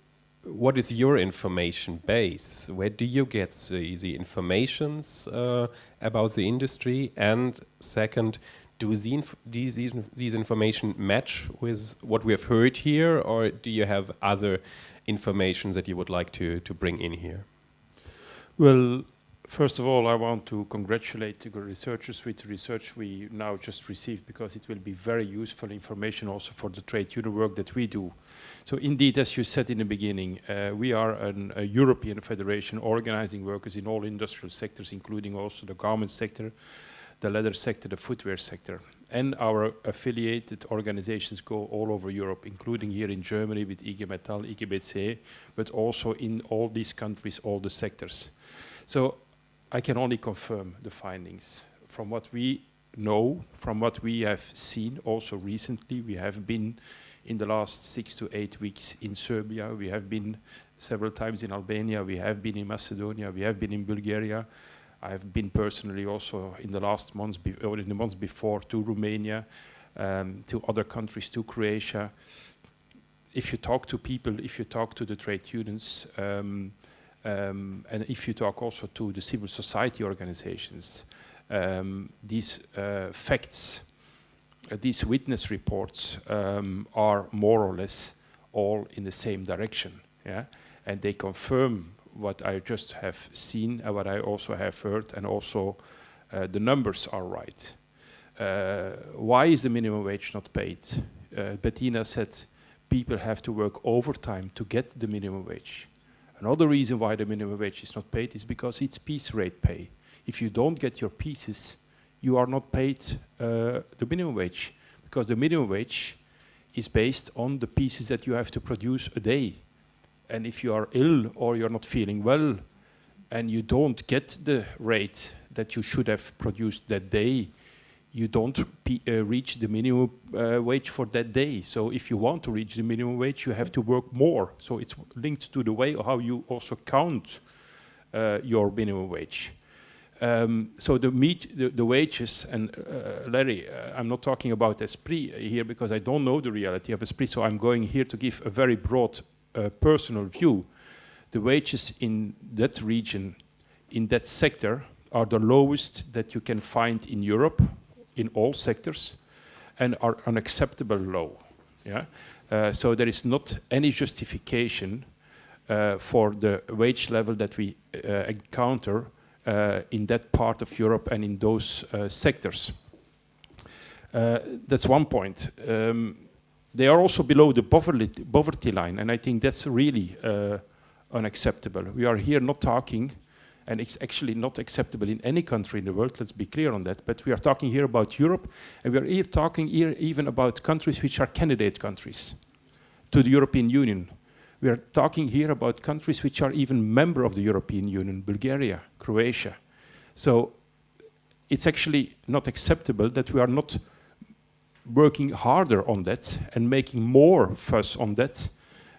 what is your information base? Where do you get the, the informations uh, about the industry? And second, do these, these, these information match with what we have heard here, or do you have other information that you would like to, to bring in here? Well, first of all, I want to congratulate the researchers with the research we now just received because it will be very useful information also for the trade union work that we do. So indeed, as you said in the beginning, uh, we are an, a European federation organizing workers in all industrial sectors, including also the garment sector, the leather sector, the footwear sector. And our affiliated organizations go all over Europe, including here in Germany with IG Metall, IGBC, but also in all these countries, all the sectors. So I can only confirm the findings. From what we know, from what we have seen also recently, we have been in the last six to eight weeks in Serbia, we have been several times in Albania, we have been in Macedonia, we have been in Bulgaria, I have been personally also in the last months, or in the months before, to Romania, um, to other countries, to Croatia. If you talk to people, if you talk to the trade unions, um, um, and if you talk also to the civil society organizations, um, these uh, facts, uh, these witness reports um, are more or less all in the same direction. Yeah? And they confirm what I just have seen and what I also have heard, and also uh, the numbers are right. Uh, why is the minimum wage not paid? Uh, Bettina said people have to work overtime to get the minimum wage. Another reason why the minimum wage is not paid is because it's piece rate pay. If you don't get your pieces, you are not paid uh, the minimum wage because the minimum wage is based on the pieces that you have to produce a day and if you are ill or you're not feeling well and you don't get the rate that you should have produced that day, you don't uh, reach the minimum uh, wage for that day. So if you want to reach the minimum wage, you have to work more. So it's linked to the way how you also count uh, your minimum wage. Um, so the, meet, the, the, wages, and uh, Larry, uh, I'm not talking about Esprit here because I don't know the reality of Esprit, so I'm going here to give a very broad uh, personal view, the wages in that region, in that sector, are the lowest that you can find in Europe, in all sectors, and are unacceptable low. Yeah? Uh, so there is not any justification uh, for the wage level that we uh, encounter uh, in that part of Europe and in those uh, sectors. that's one point. Um, they are also below the poverty, line, and I think that's really uh, unacceptable. We are here not talking, and it's actually not acceptable in any country in the world, let's be clear on that, but we are talking here about Europe, and we are here talking here even about countries which are candidate countries to the European Union. We are talking here about countries which are even member of the European Union, Bulgaria, Croatia. So it's actually not acceptable that we are not working harder on that and making more fuss on that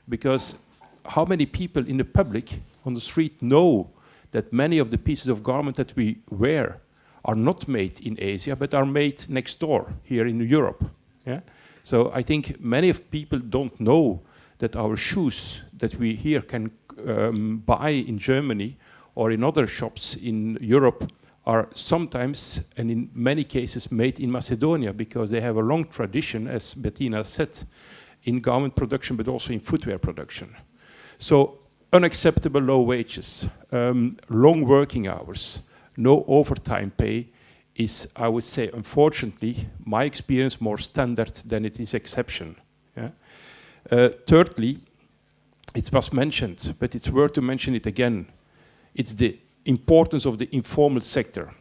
because how many people in the public on the street know that many of the pieces of garment that we wear are not made in Asia but are made next door here in Europe yeah so I think many of people don't know that our shoes that we here can um, buy in Germany or in other shops in Europe are sometimes and in many cases made in Macedonia because they have a long tradition, as Bettina said, in garment production but also in footwear production. So unacceptable low wages, um, long working hours, no overtime pay is, I would say, unfortunately, my experience more standard than it is exception. Yeah? Uh, thirdly, it was mentioned, but it's worth to mention it again. It's the importance of the informal sector.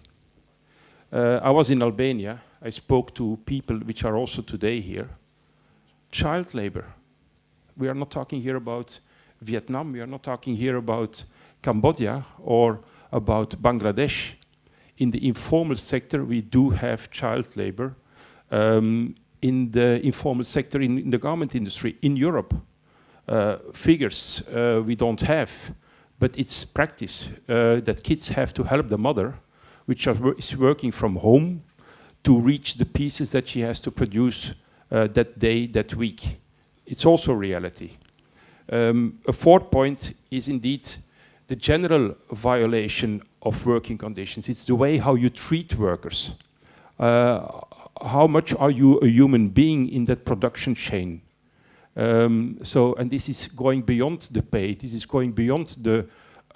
Uh, I was in Albania. I spoke to people which are also today here. Child labor. We are not talking here about Vietnam. We are not talking here about Cambodia or about Bangladesh. In the informal sector, we do have child labor. Um, in the informal sector, in, in, the garment industry, in Europe, uh, figures uh, we don't have but it's practice uh, that kids have to help the mother, which is working from home, to reach the pieces that she has to produce uh, that day, that week. It's also reality. Um, a fourth point is indeed the general violation of working conditions. It's the way how you treat workers. Uh, how much are you a human being in that production chain? Um, so, and this is going beyond the pay. This is going beyond the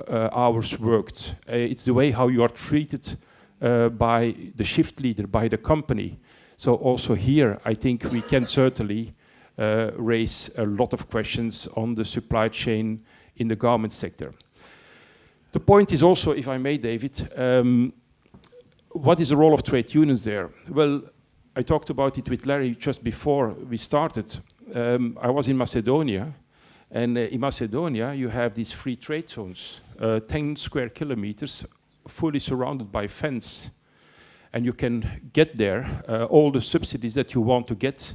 uh, hours worked. Uh, it's the way how you are treated uh, by the shift leader, by the company. So also here, I think we can certainly raise a lot of questions on the supply chain in the garment sector. The point is also, if I may, David, um, what is the role of trade unions there? Well, I talked about it with Larry just before we started. Um, I was in Macedonia, and uh, in Macedonia you have these free trade zones, uh, 10 square kilometers, fully surrounded by fence. And you can get there uh, all the subsidies that you want to get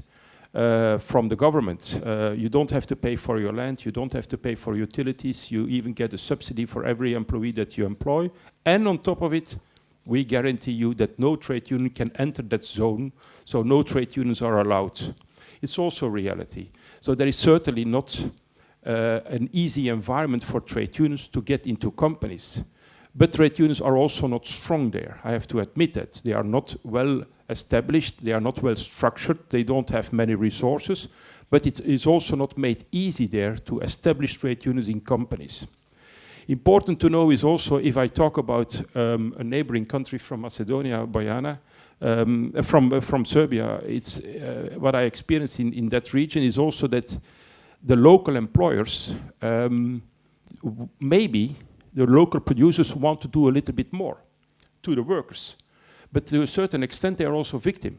uh, from the government. Uh, you don't have to pay for your land, you don't have to pay for utilities, you even get a subsidy for every employee that you employ. And on top of it, we guarantee you that no trade union can enter that zone, so no trade unions are allowed. It's also reality. So there is certainly not uh, an easy environment for trade unions to get into companies. But trade unions are also not strong there. I have to admit that. They are not well established, they are not well structured, they don't have many resources, but it is also not made easy there to establish trade unions in companies. Important to know is also, if I talk about um, a neighboring country from Macedonia, Bojana, um, from, uh, from Serbia, it's, uh, what I experienced in, in that region is also that the local employers um, maybe the local producers want to do a little bit more to the workers. But to a certain extent, they are also victim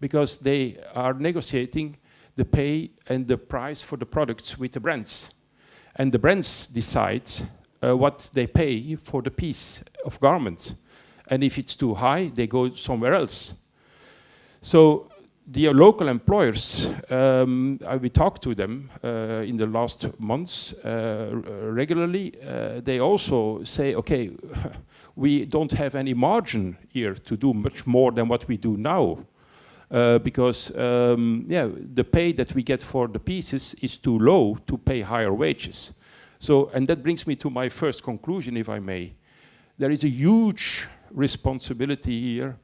because they are negotiating the pay and the price for the products with the brands. And the brands decide uh, what they pay for the piece of garment. And if it's too high, they go somewhere else. So the local employers, um, I, we talked to them uh, in the last months uh, regularly. Uh, they also say, okay, we don't have any margin here to do much more than what we do now. Uh, because um, yeah, the pay that we get for the pieces is too low to pay higher wages. So, and that brings me to my first conclusion, if I may. There is a huge responsibility here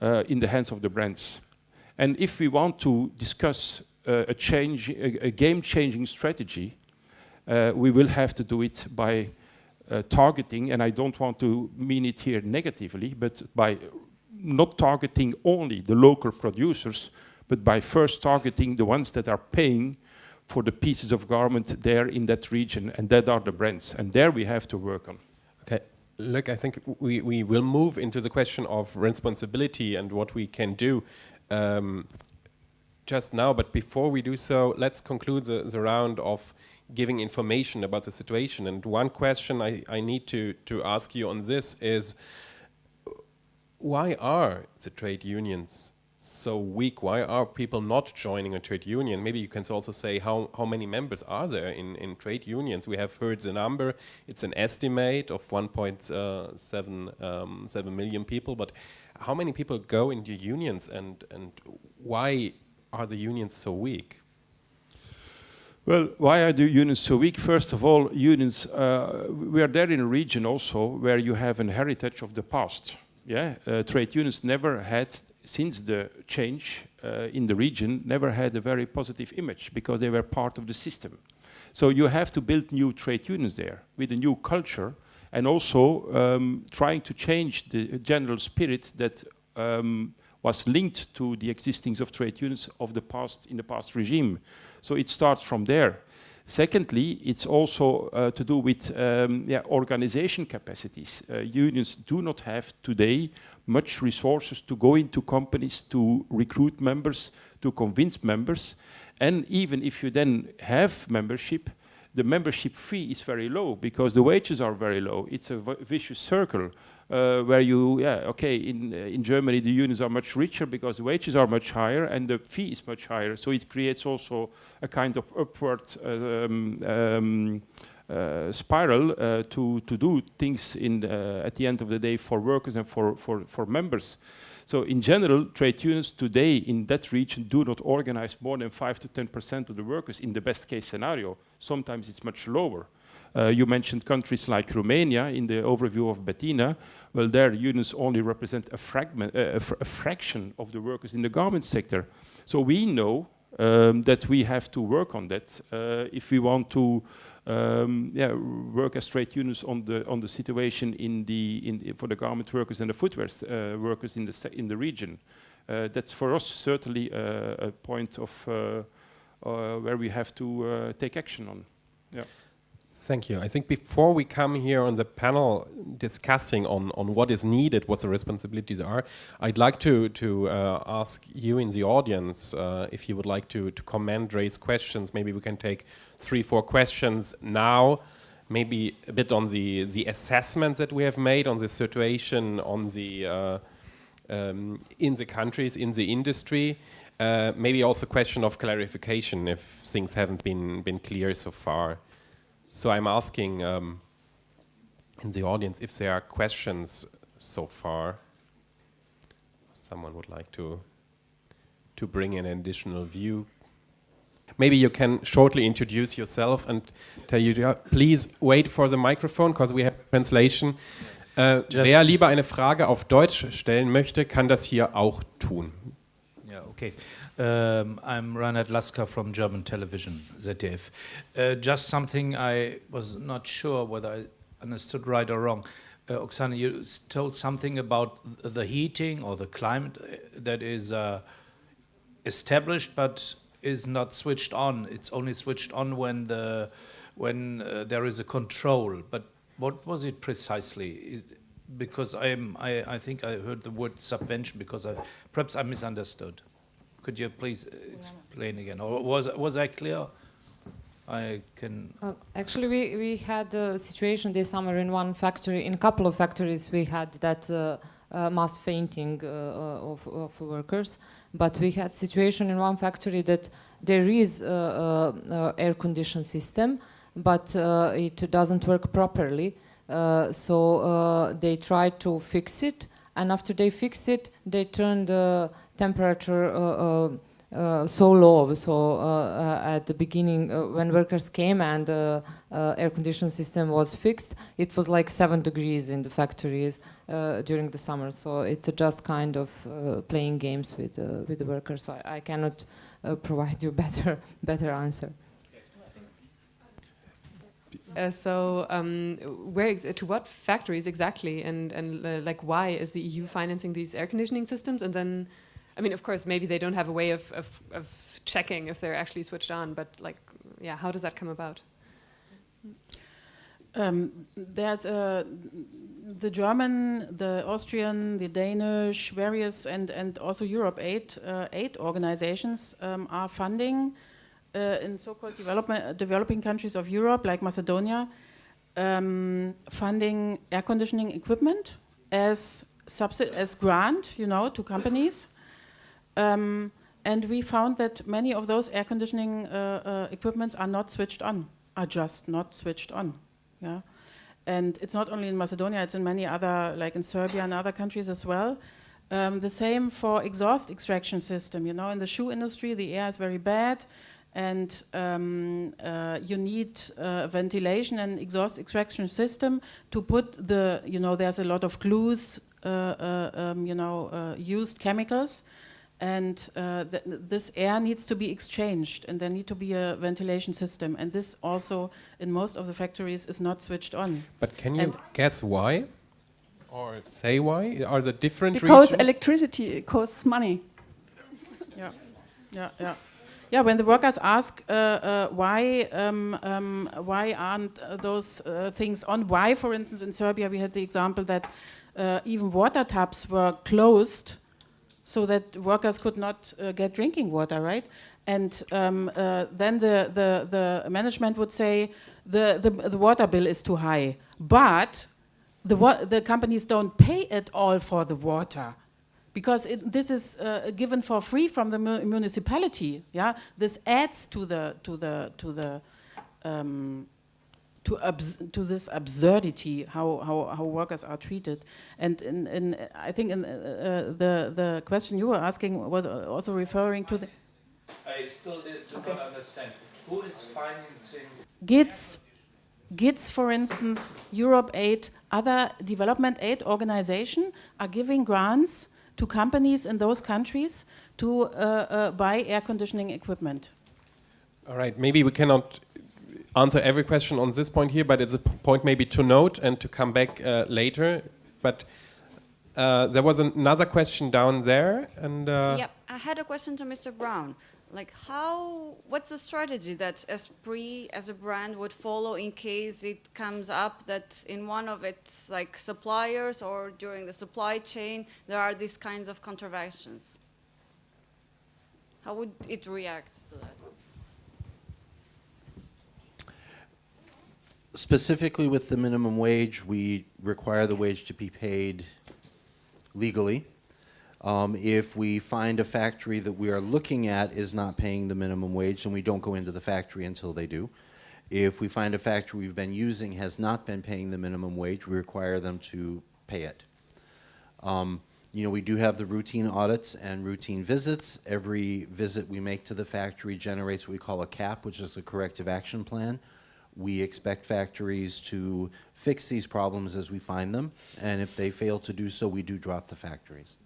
uh, in the hands of the brands. And if we want to discuss uh, a, change, a, a game-changing strategy, uh, we will have to do it by uh, targeting, and I don't want to mean it here negatively, but by not targeting only the local producers, but by first targeting the ones that are paying for the pieces of garment there in that region, and that are the brands. And there we have to work on. Okay. Look, I think we, we will move into the question of responsibility and what we can do um, just now, but before we do so, let's conclude the, the, round of giving information about the situation. And one question I, I need to, to ask you on this is, why are the trade unions so weak? Why are people not joining a trade union? Maybe you can also say how, how many members are there in, in trade unions? We have heard the number, it's an estimate of 1.7 uh, um, 7 million people, but how many people go into unions and, and why are the unions so weak? Well, why are the unions so weak? First of all, unions, uh, we are there in a region also where you have an heritage of the past. Yeah, uh, trade unions never had, since the change uh, in the region, never had a very positive image because they were part of the system. So you have to build new trade unions there with a new culture and also um, trying to change the general spirit that um, was linked to the existence of trade unions of the past in the past regime. So it starts from there. Secondly, it's also uh, to do with um, yeah, organization capacities. Uh, unions do not have today much resources to go into companies to recruit members, to convince members. And even if you then have membership, the membership fee is very low because the wages are very low. It's a vicious circle uh, where you, yeah, okay, in, uh, in Germany the unions are much richer because the wages are much higher and the fee is much higher. So it creates also a kind of upward um, um, uh, spiral uh, to, to do things in the, at the end of the day for workers and for, for, for members. So in general, trade unions today in that region do not organize more than 5 to 10% of the workers in the best case scenario. Sometimes it's much lower. Uh, you mentioned countries like Romania in the overview of Bettina. Well, there unions only represent a, fragment, uh, a, fr a fraction of the workers in the garment sector. So we know um, that we have to work on that uh, if we want to um, yeah, work as trade unions on the on the situation in the in for the garment workers and the footwear uh, workers in the in the region. Uh, that's for us certainly a, a point of uh, uh, where we have to uh, take action on. Yeah. Thank you. I think before we come here on the panel discussing on, on what is needed, what the responsibilities are, I'd like to, to uh, ask you in the audience uh, if you would like to, to comment, raise questions. Maybe we can take three, four questions now, maybe a bit on the, the assessments that we have made on the situation on the, uh, um, in the countries, in the industry. Uh, maybe also question of clarification if things haven't been, been clear so far. So I'm asking um, in the audience if there are questions so far. Someone would like to to bring in an additional view. Maybe you can shortly introduce yourself and tell you, please wait for the microphone because we have translation. Äh, wer lieber eine Frage auf Deutsch stellen möchte, kann das hier auch tun. Ja, okay. Um, I'm Reinhard Lasker from German television, ZDF. Uh, just something I was not sure whether I understood right or wrong. Uh, Oksana, you told something about the heating or the climate uh, that is uh, established but is not switched on. It's only switched on when the when uh, there is a control. But what was it precisely? It, because I'm, I, I think I heard the word subvention because I, perhaps I misunderstood. Could you please explain again, or was was I clear? I can. Uh, actually, we we had a situation this summer in one factory, in a couple of factories, we had that uh, uh, mass fainting uh, uh, of, of workers. But we had situation in one factory that there is a, air condition system, but it doesn't work properly. so they tried to fix it, and after they fix it, they turned the temperature uh, uh, uh, so low. So at the beginning, when workers came and the air conditioning system was fixed, it was like seven degrees in the factories during the summer. So it's just kind of playing games with with the workers. So I, I cannot provide you better better answer. Uh, so, um, where to what factories exactly, and and uh, like why is the EU financing these air conditioning systems? And then, I mean, of course, maybe they don't have a way of, of, of checking if they're actually switched on, but like, yeah, how does that come about? Um, there's a, the German, the Austrian, the Danish, various, and, and also Europe aid, uh, aid organizations um, are funding uh, in so-called developing countries of Europe, like Macedonia, um, funding air conditioning equipment as, as grant, you know, to companies. Um, and we found that many of those air conditioning uh, uh, equipments are not switched on, are just not switched on. Yeah, and it's not only in Macedonia; it's in many other, like in Serbia and other countries as well. Um, the same for exhaust extraction system. You know, in the shoe industry, the air is very bad, and um, uh, you need uh, ventilation and exhaust extraction system to put the. You know, there's a lot of glues. Uh, uh um, you know, uh, used chemicals and uh, th this air needs to be exchanged and there need to be a ventilation system and this also in most of the factories is not switched on. But can you and guess why? Or say why? Are there different reasons? Because regions? electricity costs money. yeah, yeah, yeah. Yeah, when the workers ask uh, uh, why um, um, why aren't those uh, things on, why, for instance, in Serbia we had the example that uh, even water taps were closed so that workers could not uh, get drinking water, right? And um, uh, then the, the, the management would say the, the, the water bill is too high, but the, the companies don't pay at all for the water because it, this is uh, given for free from the mu municipality. Yeah, this adds to the to the to the um, to, to this absurdity how, how, how workers are treated. And in, in, I think in, uh, uh, the, the question you were asking was also referring to the... I still did, do okay. not understand. Who is financing? GIZ, GIZ, for instance, Europe Aid, other development aid organizations are giving grants to companies in those countries to uh, uh, buy air conditioning equipment. All right, maybe we cannot answer every question on this point here, but it's a point maybe to note and to come back uh, later. But uh, there was another question down there, and uh, yep, I had a question to Mr. Brown. Like, how? What's the strategy that Esprit as a brand would follow in case it comes up that in one of its like suppliers or during the supply chain there are these kinds of contraventions? How would it react to that? Specifically with the minimum wage, we require the wage to be paid legally. Um, if we find a factory that we are looking at is not paying the minimum wage, then we don't go into the factory until they do. If we find a factory we've been using has not been paying the minimum wage, we require them to pay it. Um, you know, we do have the routine audits and routine visits. Every visit we make to the factory generates what we call a CAP, which is a corrective action plan. We expect factories to fix these problems as we find them, and if they fail to do so, we do drop the factories.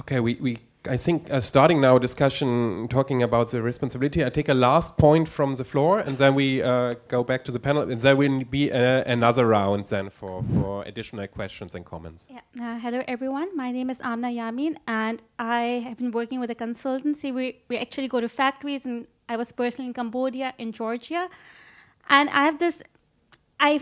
Okay, we, we I think uh, starting now a discussion talking about the responsibility, I take a last point from the floor and then we uh, go back to the panel and there will be a, another round then for, for additional questions and comments. Yeah. Uh, hello everyone, my name is Amna Yamin and I have been working with a consultancy. We, we actually go to factories and I was personally in Cambodia, in Georgia, and I have this, I,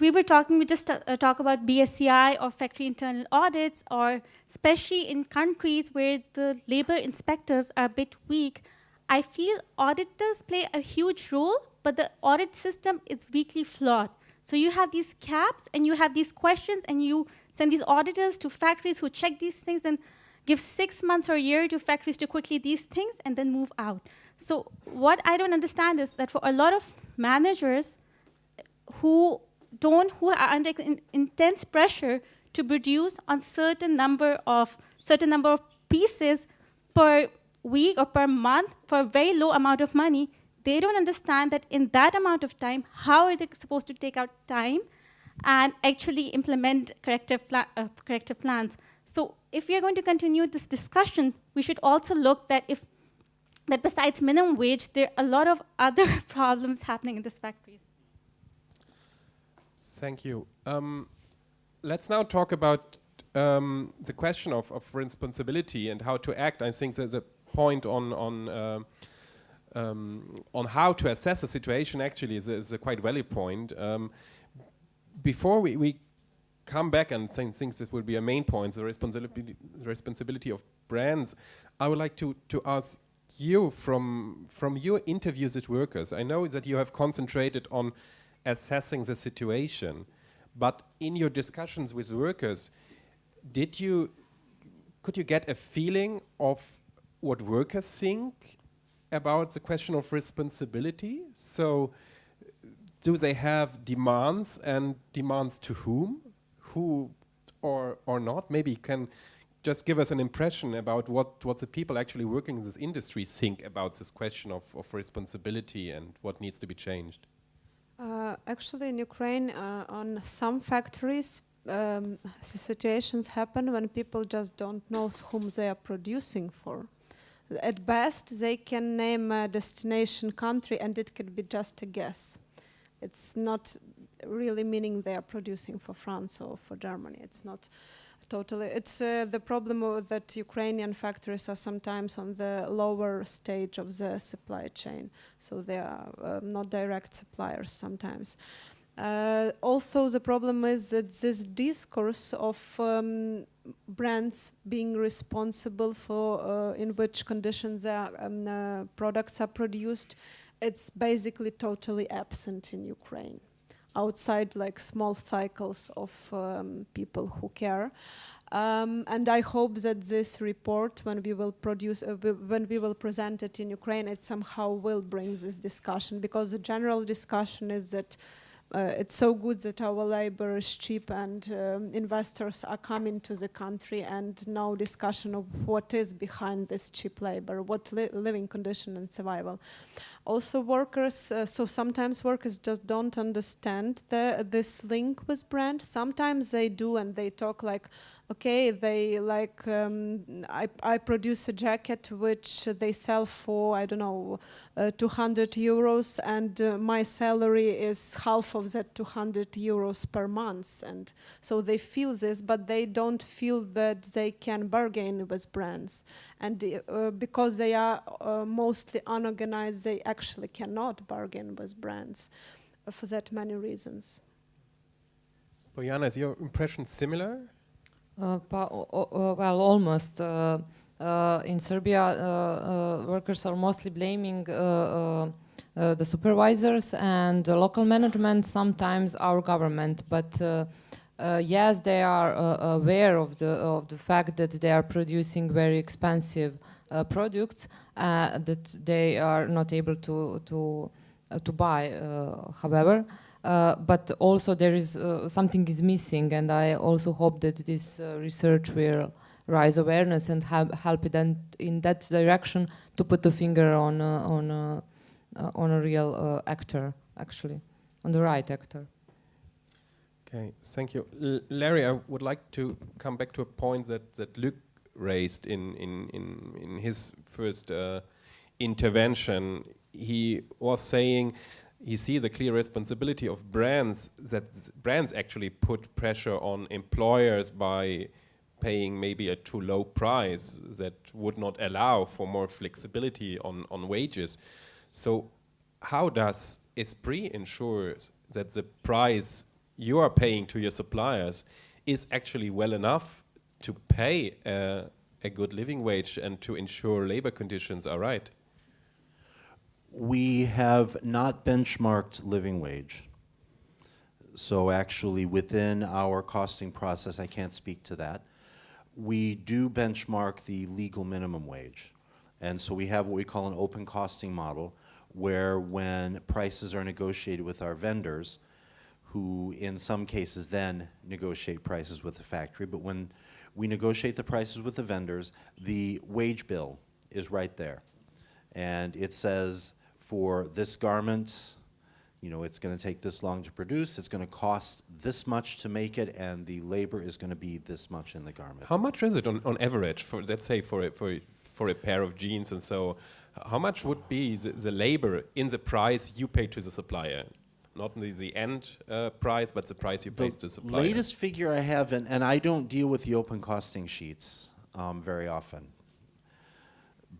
we were talking, we just uh, talk about BSCI or factory internal audits, or especially in countries where the labor inspectors are a bit weak, I feel auditors play a huge role, but the audit system is weakly flawed. So you have these caps and you have these questions and you send these auditors to factories who check these things and give six months or a year to factories to quickly these things and then move out. So what I don't understand is that for a lot of managers who don't, who are under in, intense pressure to produce on certain number of certain number of pieces per week or per month for a very low amount of money, they don't understand that in that amount of time, how are they supposed to take out time and actually implement corrective, pla uh, corrective plans. So if we are going to continue this discussion, we should also look that if that besides minimum wage, there are a lot of other problems happening in this factory. Thank you. Um, let's now talk about um, the question of, of, responsibility and how to act. I think there's a point on on uh, um, on how to assess a situation. Actually, is a, is a quite valid point. Um, before we, we come back and think, think this will be a main point, the responsibility the responsibility of brands. I would like to to ask you from from your interviews with workers. I know that you have concentrated on assessing the situation, but in your discussions with workers, did you could you get a feeling of what workers think about the question of responsibility? So do they have demands and demands to whom? Who or or not? Maybe you can just give us an impression about what, what the people actually working in this industry think about this question of, of responsibility and what needs to be changed? Uh, actually, in Ukraine, uh, on some factories, um, situations happen when people just don't know whom they are producing for. At best, they can name a destination country and it could be just a guess. It's not really meaning they are producing for France or for Germany. It's not Totally. It's uh, the problem that Ukrainian factories are sometimes on the lower stage of the supply chain, so they are uh, not direct suppliers sometimes. Uh, also, the problem is that this discourse of um, brands being responsible for uh, in which conditions their um, uh, products are produced, it's basically totally absent in Ukraine outside like small cycles of um, people who care. Um, and I hope that this report, when we will produce, uh, when we will present it in Ukraine, it somehow will bring this discussion because the general discussion is that uh, it's so good that our labor is cheap and um, investors are coming to the country and no discussion of what is behind this cheap labor, what li- living condition and survival. Also workers, uh, so sometimes workers just don't understand the, this link with brand. Sometimes they do and they talk like, okay, they like, um, I, I produce a jacket which they sell for, I don't know, uh, 200 euros and uh, my salary is half of that 200 euros per month. And so they feel this, but they don't feel that they can bargain with brands. And uh, because they are uh, mostly unorganized, they actually cannot bargain with brands uh, for that many reasons. Bojana, is your impression similar? Uh, pa- well, almost. Uh, uh, in Serbia, workers are mostly blaming the supervisors and the local management, sometimes our government. But uh, yes, they are uh, aware of the of the fact that they are producing very expensive uh, products that they are not able to to to buy. However. Uh, but also there is uh, something is missing and I also hope that this uh, research will raise awareness and help, it in that direction to put a finger on on on a real actor actually on the right actor Okay, thank you. L- Larry, I would like to come back to a point that, that Luc raised in, in, in, in his first uh, intervention. He was saying he sees a clear responsibility of brands that brands actually put pressure on employers by paying maybe a too low price that would not allow for more flexibility on, on wages. So how does Esprit ensure that the price you are paying to your suppliers is actually well enough to pay a, a good living wage and to ensure labor conditions are right? We have not benchmarked living wage. So actually, within our costing process, I can't speak to that. We do benchmark the legal minimum wage. And so we have what we call an open costing model, where when prices are negotiated with our vendors, who in some cases then negotiate prices with the factory, but when we negotiate the prices with the vendors, the wage bill is right there. And it says for this garment, you know, it's going to take this long to produce, it's going to cost this much to make it, and the labor is going to be this much in the garment. How much is it on, on average for let's say for a, for a, for a pair of jeans and so how much would be the, the labor in the price you pay to the supplier? Not the, the end uh, price, but the price you pay to the supplier. latest figure I have, and, and I don't deal with the open costing sheets um, very often.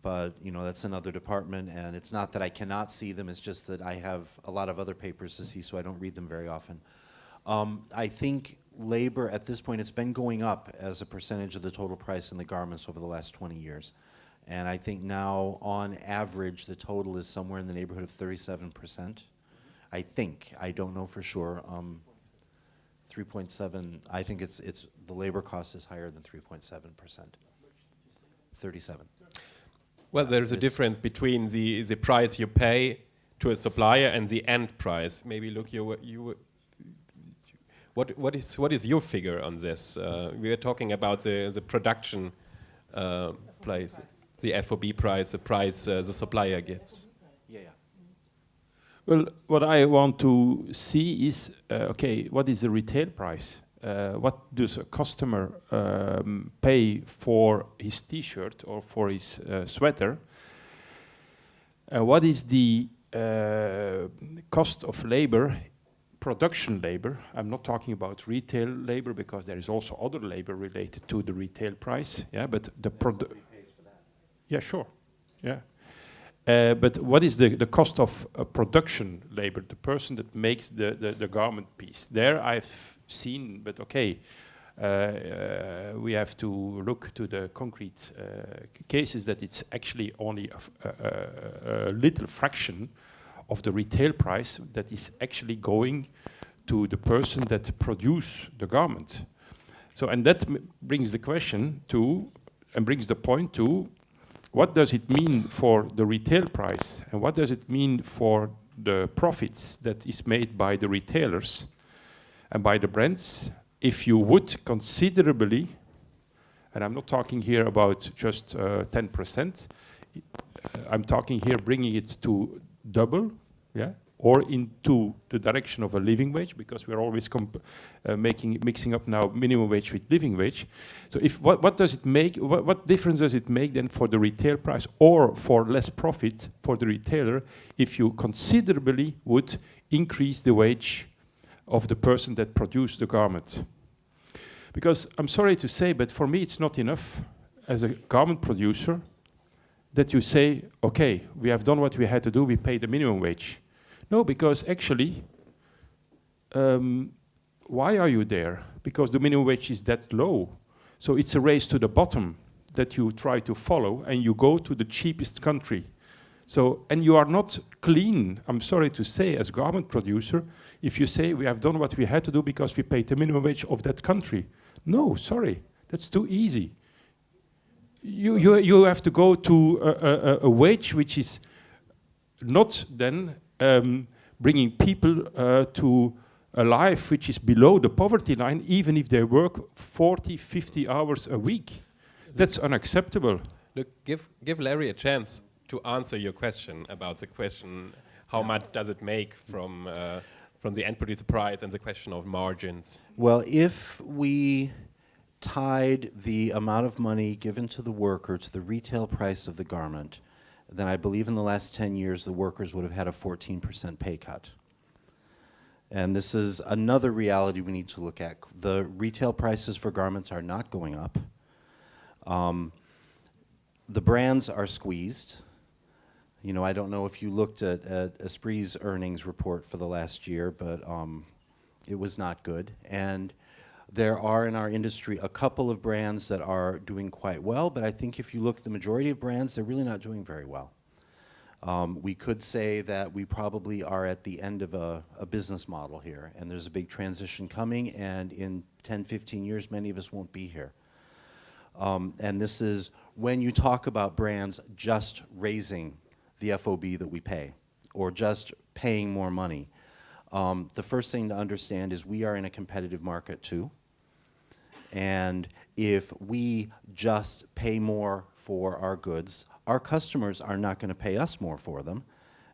But, you know, that's another department, and it's not that I cannot see them, it's just that I have a lot of other papers to see, so I don't read them very often. Um, I think labor, at this point, it's been going up as a percentage of the total price in the garments over the last 20 years. And I think now, on average, the total is somewhere in the neighborhood of 37%. I think, I don't know for sure. Um, 3.7, I think it's, it's, the labor cost is higher than 3.7%. 37. Well, there's a difference between the, the price you pay to a supplier and the end price. Maybe look, you, you, what, what, is, what is your figure on this? Uh, we are talking about the, the production uh, price, the FOB price, the price uh, the supplier gives. Yeah, yeah. Well, what I want to see is, uh, okay, what is the retail price? Uh, what does a customer um, pay for his T-shirt or for his uh, sweater? Uh, what is the uh, cost of labor, production labor? I'm not talking about retail labor because there is also other labor related to the retail price. Yeah, but the product. Yeah, sure. Yeah. Uh, but what is the, the cost of uh, production labor, the person that makes the, the, the garment piece? There I've seen, but okay, uh, uh, we have to look to the concrete uh, cases that it's actually only a, a- little fraction of the retail price that is actually going to the person that produce the garment. So, and that brings the question to, and brings the point to, what does it mean for the retail price, and what does it mean for the profits that is made by the retailers and by the brands if you would considerably, and I'm not talking here about just uh, 10%, uh, I'm talking here bringing it to double, yeah, or into the direction of a living wage, because we're always uh, making mixing up now minimum wage with living wage. So, if what, what does it make? What, what difference does it make then for the retail price, or for less profit for the retailer, if you considerably would increase the wage of the person that produced the garment? Because I'm sorry to say, but for me, it's not enough as a garment producer that you say, okay, we have done what we had to do, we pay the minimum wage. No, because actually, um, why are you there? Because the minimum wage is that low. So it's a race to the bottom that you try to follow, and you go to the cheapest country. So, and you are not clean, I'm sorry to say, as garment producer, if you say we have done what we had to do because we paid the minimum wage of that country. No, sorry, that's too easy you, you, you have to go to a, a, a wage which is not then um, bringing people uh, to a life which is below the poverty line, even if they work 40, 50 hours a week. That's unacceptable. Look, give, give Larry a chance to answer your question about the question, how much does it make from, uh, from the end producer price and the question of margins? Well, if we tied the amount of money given to the worker to the retail price of the garment, then I believe in the last 10 years the workers would have had a 14% pay cut. And this is another reality we need to look at. The retail prices for garments are not going up. Um, the brands are squeezed. You know, I don't know if you looked at, at Esprit's earnings report for the last year, but um, it was not good. And there are in our industry a couple of brands that are doing quite well, but I think if you look at the majority of brands, they're really not doing very well. Um, we could say that we probably are at the end of a, a, business model here, and there's a big transition coming, and in 10, 15 years, many of us won't be here. Um, and this is when you talk about brands just raising the FOB that we pay, or just paying more money. Um, the first thing to understand is we are in a competitive market too. And if we just pay more for our goods, our customers are not going to pay us more for them.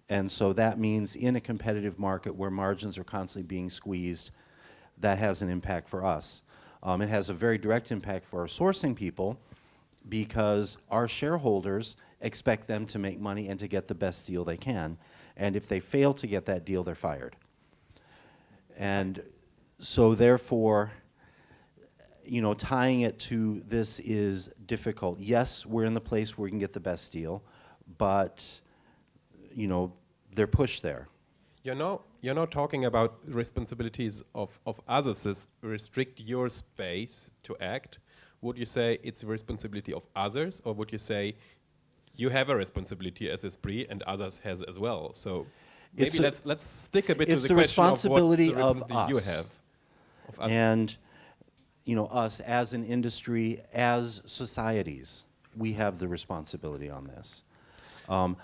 And so that means in a competitive market where margins are constantly being squeezed, that has an impact for us. Um, it has a very direct impact for our sourcing people because our shareholders expect them to make money and to get the best deal they can. And if they fail to get that deal, they're fired. And so therefore, you know, tying it to this is difficult. Yes, we're in the place where we can get the best deal, but, you know, they're pushed there. You're not, you're not talking about responsibilities of, of others restrict your space to act. Would you say it's the responsibility of others, or would you say you have a responsibility as Esprit and others has as well? So maybe let's let's stick a bit to the, the question responsibility of, of us. you have. Of us. And you know, us as an industry, as societies, we have the responsibility on this. Um,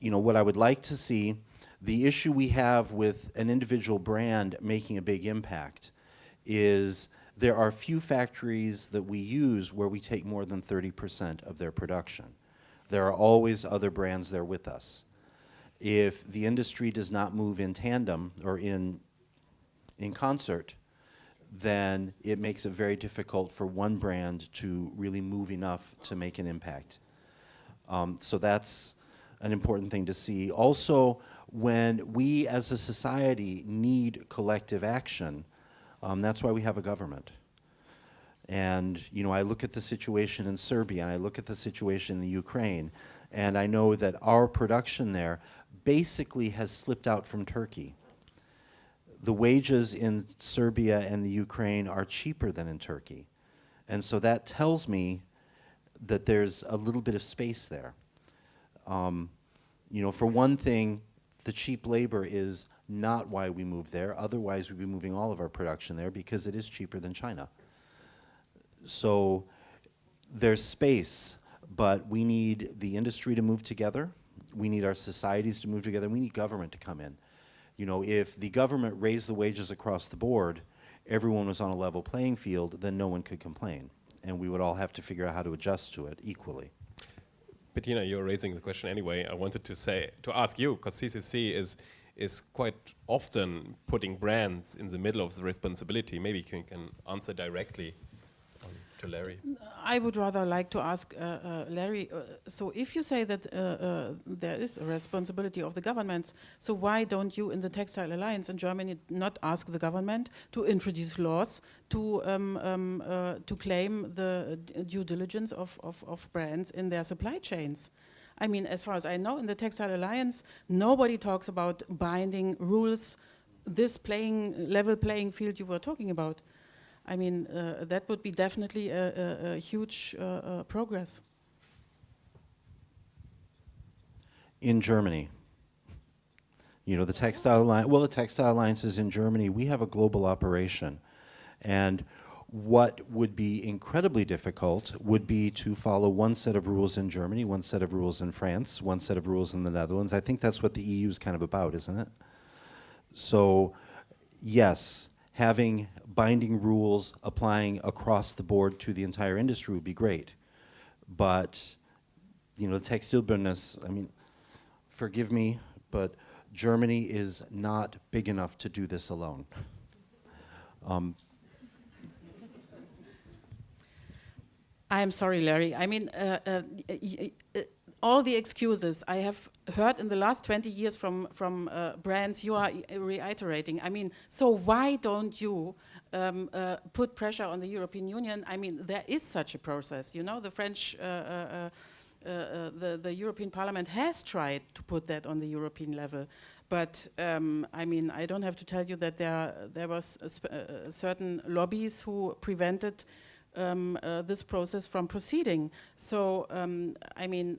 you know, what I would like to see, the issue we have with an individual brand making a big impact is there are few factories that we use where we take more than 30% of their production. There are always other brands there with us. If the industry does not move in tandem or in, in concert, then it makes it very difficult for one brand to really move enough to make an impact. Um, so that's an important thing to see. Also, when we as a society need collective action, um, that's why we have a government. And, you know, I look at the situation in Serbia and I look at the situation in the Ukraine, and I know that our production there basically has slipped out from Turkey the wages in Serbia and the Ukraine are cheaper than in Turkey. And so that tells me that there's a little bit of space there. Um, you know, for one thing, the cheap labor is not why we move there. Otherwise, we'd be moving all of our production there because it is cheaper than China. So there's space, but we need the industry to move together. We need our societies to move together. We need government to come in. You know, if the government raised the wages across the board, everyone was on a level playing field, then no one could complain. And we would all have to figure out how to adjust to it equally. Bettina, you're raising the question anyway. I wanted to say to ask you because CCC is is quite often putting brands in the middle of the responsibility. Maybe you can, can answer directly to Larry. I would rather like to ask uh, uh, Larry. Uh, so, if you say that uh, uh, there is a responsibility of the governments, so why don't you, in the Textile Alliance in Germany, not ask the government to introduce laws to um, um, uh, to claim the due diligence of, of, of brands in their supply chains? I mean, as far as I know, in the Textile Alliance, nobody talks about binding rules, this playing level playing field you were talking about. I mean, uh, that would be definitely a, a, a huge uh, uh, progress. In Germany, you know, the Textile Alliance, well, the Textile Alliance is in Germany. We have a global operation. And what would be incredibly difficult would be to follow one set of rules in Germany, one set of rules in France, one set of rules in the Netherlands. I think that's what the EU is kind of about, isn't it? So, yes, having binding rules applying across the board to the entire industry would be great. But, you know, the textile business, I mean, forgive me, but Germany is not big enough to do this alone. Um, I'm sorry, Larry. I mean, uh, uh, all the excuses I have heard in the last 20 years from, from uh, brands you are reiterating. I mean, so why don't you um, uh, put pressure on the European Union? I mean, there is such a process. You know, the French, uh, the, the European Parliament has tried to put that on the European level. But um, I mean, I don't have to tell you that there, there was certain lobbies who prevented um, uh, this process from proceeding. So, um, I mean,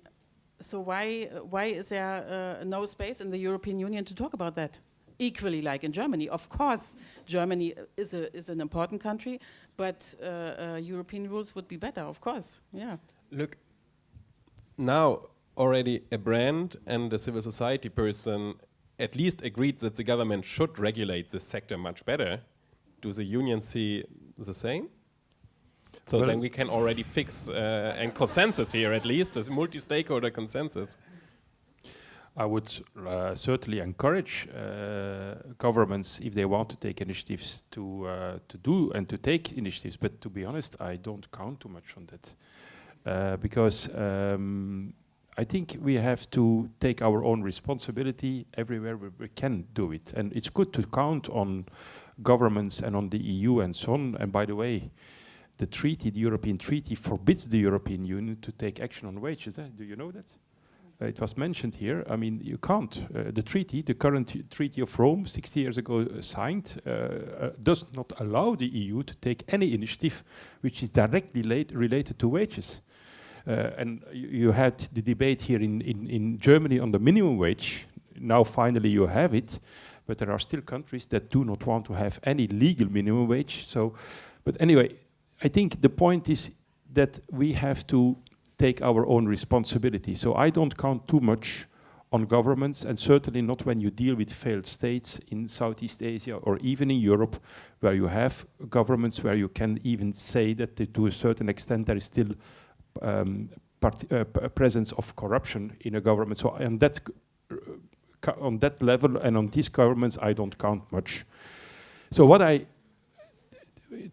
so why, why is there uh, no space in the European Union to talk about that? Equally like in Germany. Of course, Germany is, a, is an important country, but uh, uh European rules would be better, of course, yeah. Look, now already a brand and a civil society person at least agreed that the government should regulate this sector much better. Do the unions see the same? So well then we can already fix uh, and consensus here at least, a multi-stakeholder consensus. I would uh, certainly encourage uh, governments, if they want to take initiatives, to uh, to do and to take initiatives. But to be honest, I don't count too much on that, uh, because um, I think we have to take our own responsibility everywhere where we can do it. And it's good to count on governments and on the EU and so on. And by the way, the treaty, the European treaty, forbids the European Union to take action on wages. Eh? Do you know that? Uh, it was mentioned here. I mean, you can't. Uh, the treaty, the current Treaty of Rome, 60 years ago uh, signed, uh, uh, does not allow the EU to take any initiative which is directly related to wages. And you had the debate here in, in, in Germany on the minimum wage. Now finally you have it, but there are still countries that do not want to have any legal minimum wage. So, but anyway, I think the point is that we have to take our own responsibility. So I don't count too much on governments, and certainly not when you deal with failed states in Southeast Asia or even in Europe, where you have governments where you can even say that to a certain extent there is still um, uh, presence of corruption in a government. So on that, uh, on that level and on these governments, I don't count much. So what I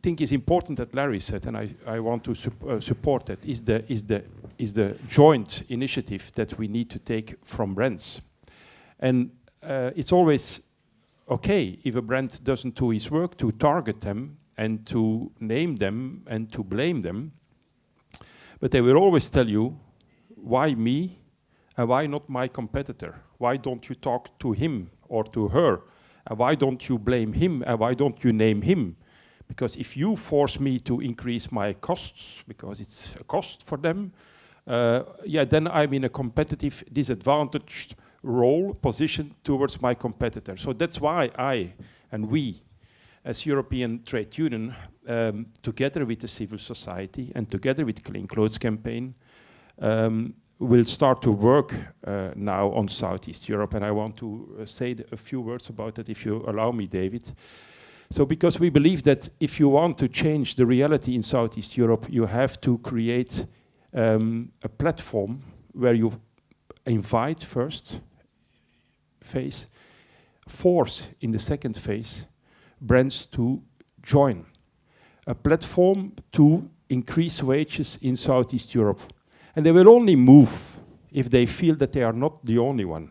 think is important that Larry said, and I, I want to uh, support that, is the, is, the, is the joint initiative that we need to take from brands. And uh, it's always okay if a brand doesn't do his work to target them and to name them and to blame them. But they will always tell you, why me and why not my competitor? Why don't you talk to him or to her? And why don't you blame him and why don't you name him? Because if you force me to increase my costs, because it's a cost for them, uh, yeah, then I'm in a competitive disadvantaged role, position towards my competitor. So that's why I and we as European Trade Union, um, together with the civil society and together with Clean Clothes Campaign, um, will start to work uh, now on Southeast Europe. And I want to uh, say a few words about that, if you allow me, David. So because we believe that if you want to change the reality in Southeast Europe, you have to create um, a platform where you invite first phase, force in the second phase, brands to join. A platform to increase wages in Southeast Europe. And they will only move if they feel that they are not the only one.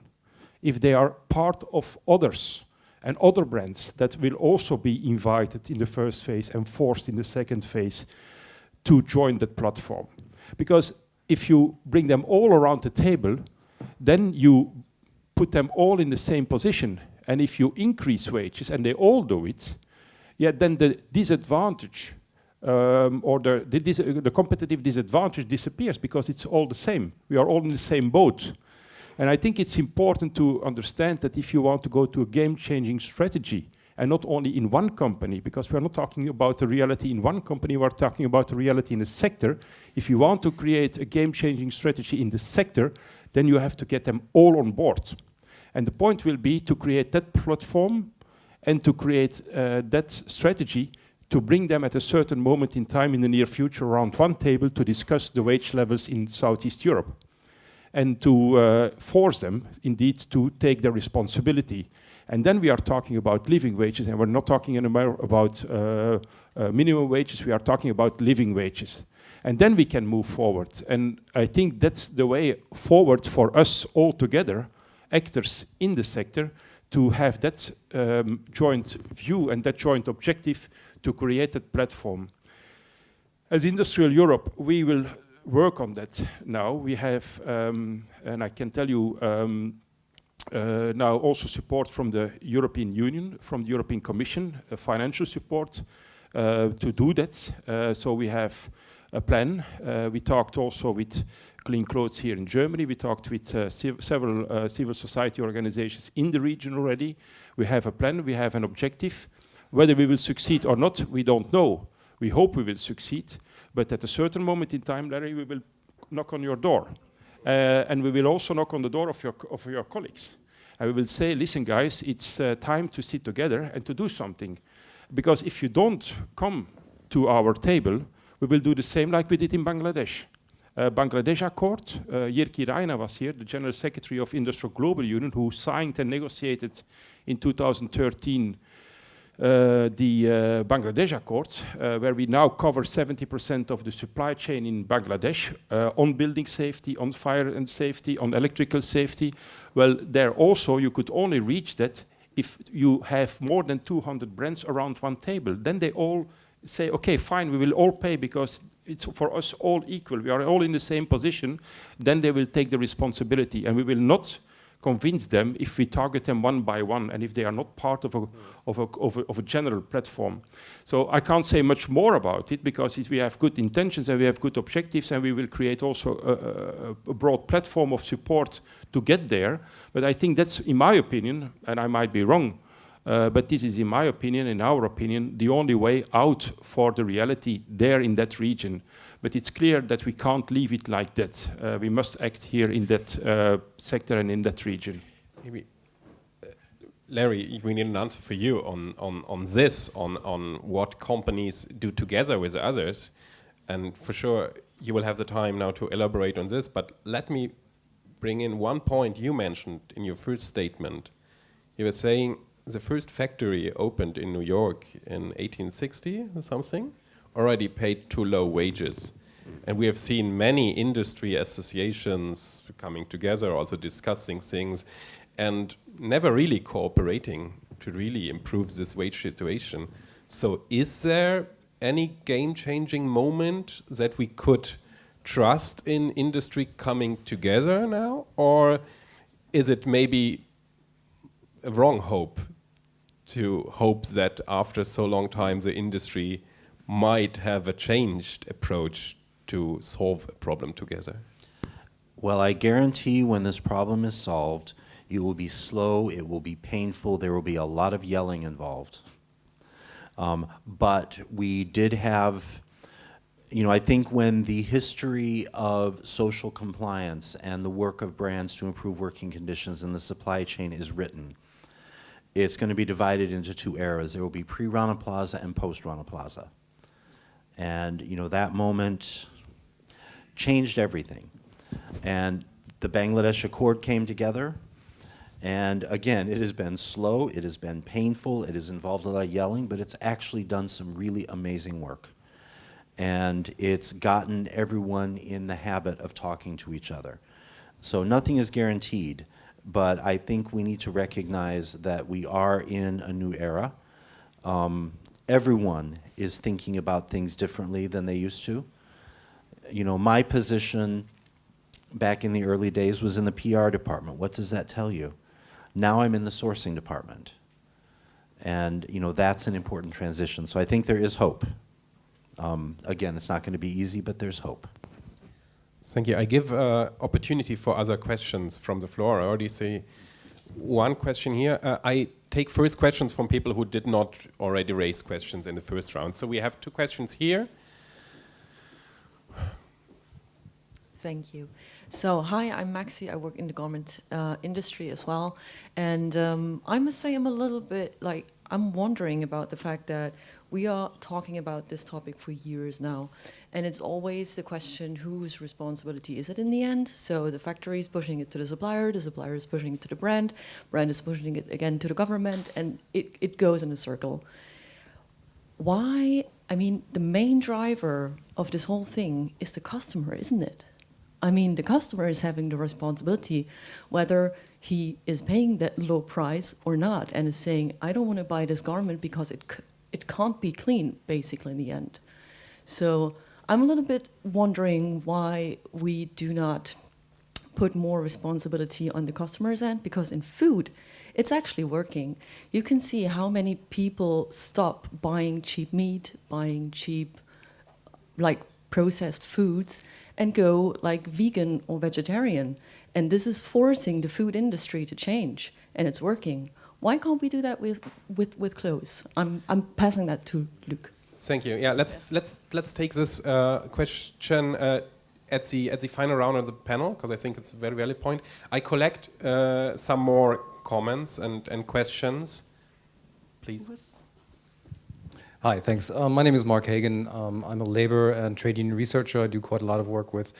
If they are part of others and other brands that will also be invited in the first phase and forced in the second phase to join that platform. Because if you bring them all around the table, then you put them all in the same position. And if you increase wages, and they all do it, yeah, then the disadvantage um, or the, the, the competitive disadvantage disappears because it's all the same. We are all in the same boat. And I think it's important to understand that if you want to go to a game-changing strategy, and not only in one company, because we're not talking about the reality in one company, we're talking about the reality in a sector. If you want to create a game-changing strategy in the sector, then you have to get them all on board. And the point will be to create that platform and to create uh, that strategy to bring them at a certain moment in time in the near future around one table to discuss the wage levels in Southeast Europe and to uh, force them indeed to take their responsibility. And then we are talking about living wages, and we're not talking anymore about uh, uh, minimum wages, we are talking about living wages. And then we can move forward. And I think that's the way forward for us all together, actors in the sector, to have that um, joint view and that joint objective to create that platform. As IndustriAll Europe, we will work on that now. We have, um, and I can tell you, um, uh, now also support from the European Union, from the European Commission, uh, financial support uh, to do that. Uh, so we have a plan. Uh, we talked also with Clean Clothes here in Germany. We talked with uh, several civil society organizations in the region already. We have a plan, we have an objective. Whether we will succeed or not, we don't know. We hope we will succeed. But at a certain moment in time, Larry, we will knock on your door. Uh, and we will also knock on the door of your, of your colleagues. And we will say, listen, guys, it's uh, time to sit together and to do something. Because if you don't come to our table, we will do the same like we did in Bangladesh. Uh, Bangladesh Accord, uh, Jyrki Raina was here, the General Secretary of IndustriALL Global Union, who signed and negotiated in 2013 uh, the uh, Bangladesh Accord, uh, where we now cover 70% of the supply chain in Bangladesh on building safety, on fire and safety, on electrical safety. Well, there also you could only reach that if you have more than 200 brands around one table. Then they all say, okay, fine, we will all pay because it's for us all equal. We are all in the same position. Then they will take the responsibility and we will not convince them if we target them one by one and if they are not part of a, of a, of a, of a general platform. So I can't say much more about it because we have good intentions and we have good objectives and we will create also a, a, broad platform of support to get there. But I think that's, in my opinion, and I might be wrong, uh, but this is, in my opinion, in our opinion, the only way out for the reality there in that region. But it's clear that we can't leave it like that. Uh, we must act here in that uh, sector and in that region. Maybe, uh, Larry, we need an answer for you on, on, on this, on, on what companies do together with others. And for sure, you will have the time now to elaborate on this, but let me bring in one point you mentioned in your first statement. You were saying the first factory opened in New York in 1860 or something already paid too low wages. And we have seen many industry associations coming together, also discussing things, and never really cooperating to really improve this wage situation. So is there any game-changing moment that we could trust in industry coming together now? Or is it maybe a wrong hope to hope that after so long time the industry might have a changed approach to solve a problem together? Well, I guarantee when this problem is solved, it will be slow, it will be painful, there will be a lot of yelling involved. Um, but we did have, you know, I think when the history of social compliance and the work of brands to improve working conditions in the supply chain is written, it's going to be divided into two eras. There will be pre-Rana Plaza and post-Rana Plaza. And, you know, that moment changed everything. And the Bangladesh Accord came together. And again, it has been slow, it has been painful, it has involved a lot of yelling, but it's actually done some really amazing work. And it's gotten everyone in the habit of talking to each other. So nothing is guaranteed, but I think we need to recognize that we are in a new era. Um, everyone is thinking about things differently than they used to. You know, my position back in the early days was in the PR department. What does that tell you? Now I'm in the sourcing department. And, you know, that's an important transition. So I think there is hope. Um, again, it's not going to be easy, but there's hope. Thank you. I give uh, opportunity for other questions from the floor. I already see one question here. Uh, I take first questions from people who did not already raise questions in the first round. So we have two questions here. Thank you. So, hi, I'm Maxi. I work in the garment uh, industry as well. And um, I must say, I'm a little bit like, I'm wondering about the fact that we are talking about this topic for years now. And it's always the question whose responsibility is it in the end? So the factory is pushing it to the supplier, the supplier is pushing it to the brand, brand is pushing it again to the government, and it, it goes in a circle. Why? I mean, the main driver of this whole thing is the customer, isn't it? I mean, the customer is having the responsibility whether he is paying that low price or not and is saying, I don't want to buy this garment because it, it can't be clean, basically, in the end. So I'm a little bit wondering why we do not put more responsibility on the customer's end, because in food, it's actually working. You can see how many people stop buying cheap meat, buying cheap, like processed foods, and go like vegan or vegetarian. And this is forcing the food industry to change, and it's working. Why can't we do that with, with, with clothes? I'm, I'm passing that to Luc. Thank you. Yeah, let's let's let's take this uh, question uh, at the at the final round of the panel because I think it's a very valid point. I collect uh, some more comments and and questions, please. Hi, thanks. Um, my name is Mark Hagen. Um, I'm a labor and trade union researcher. I do quite a lot of work with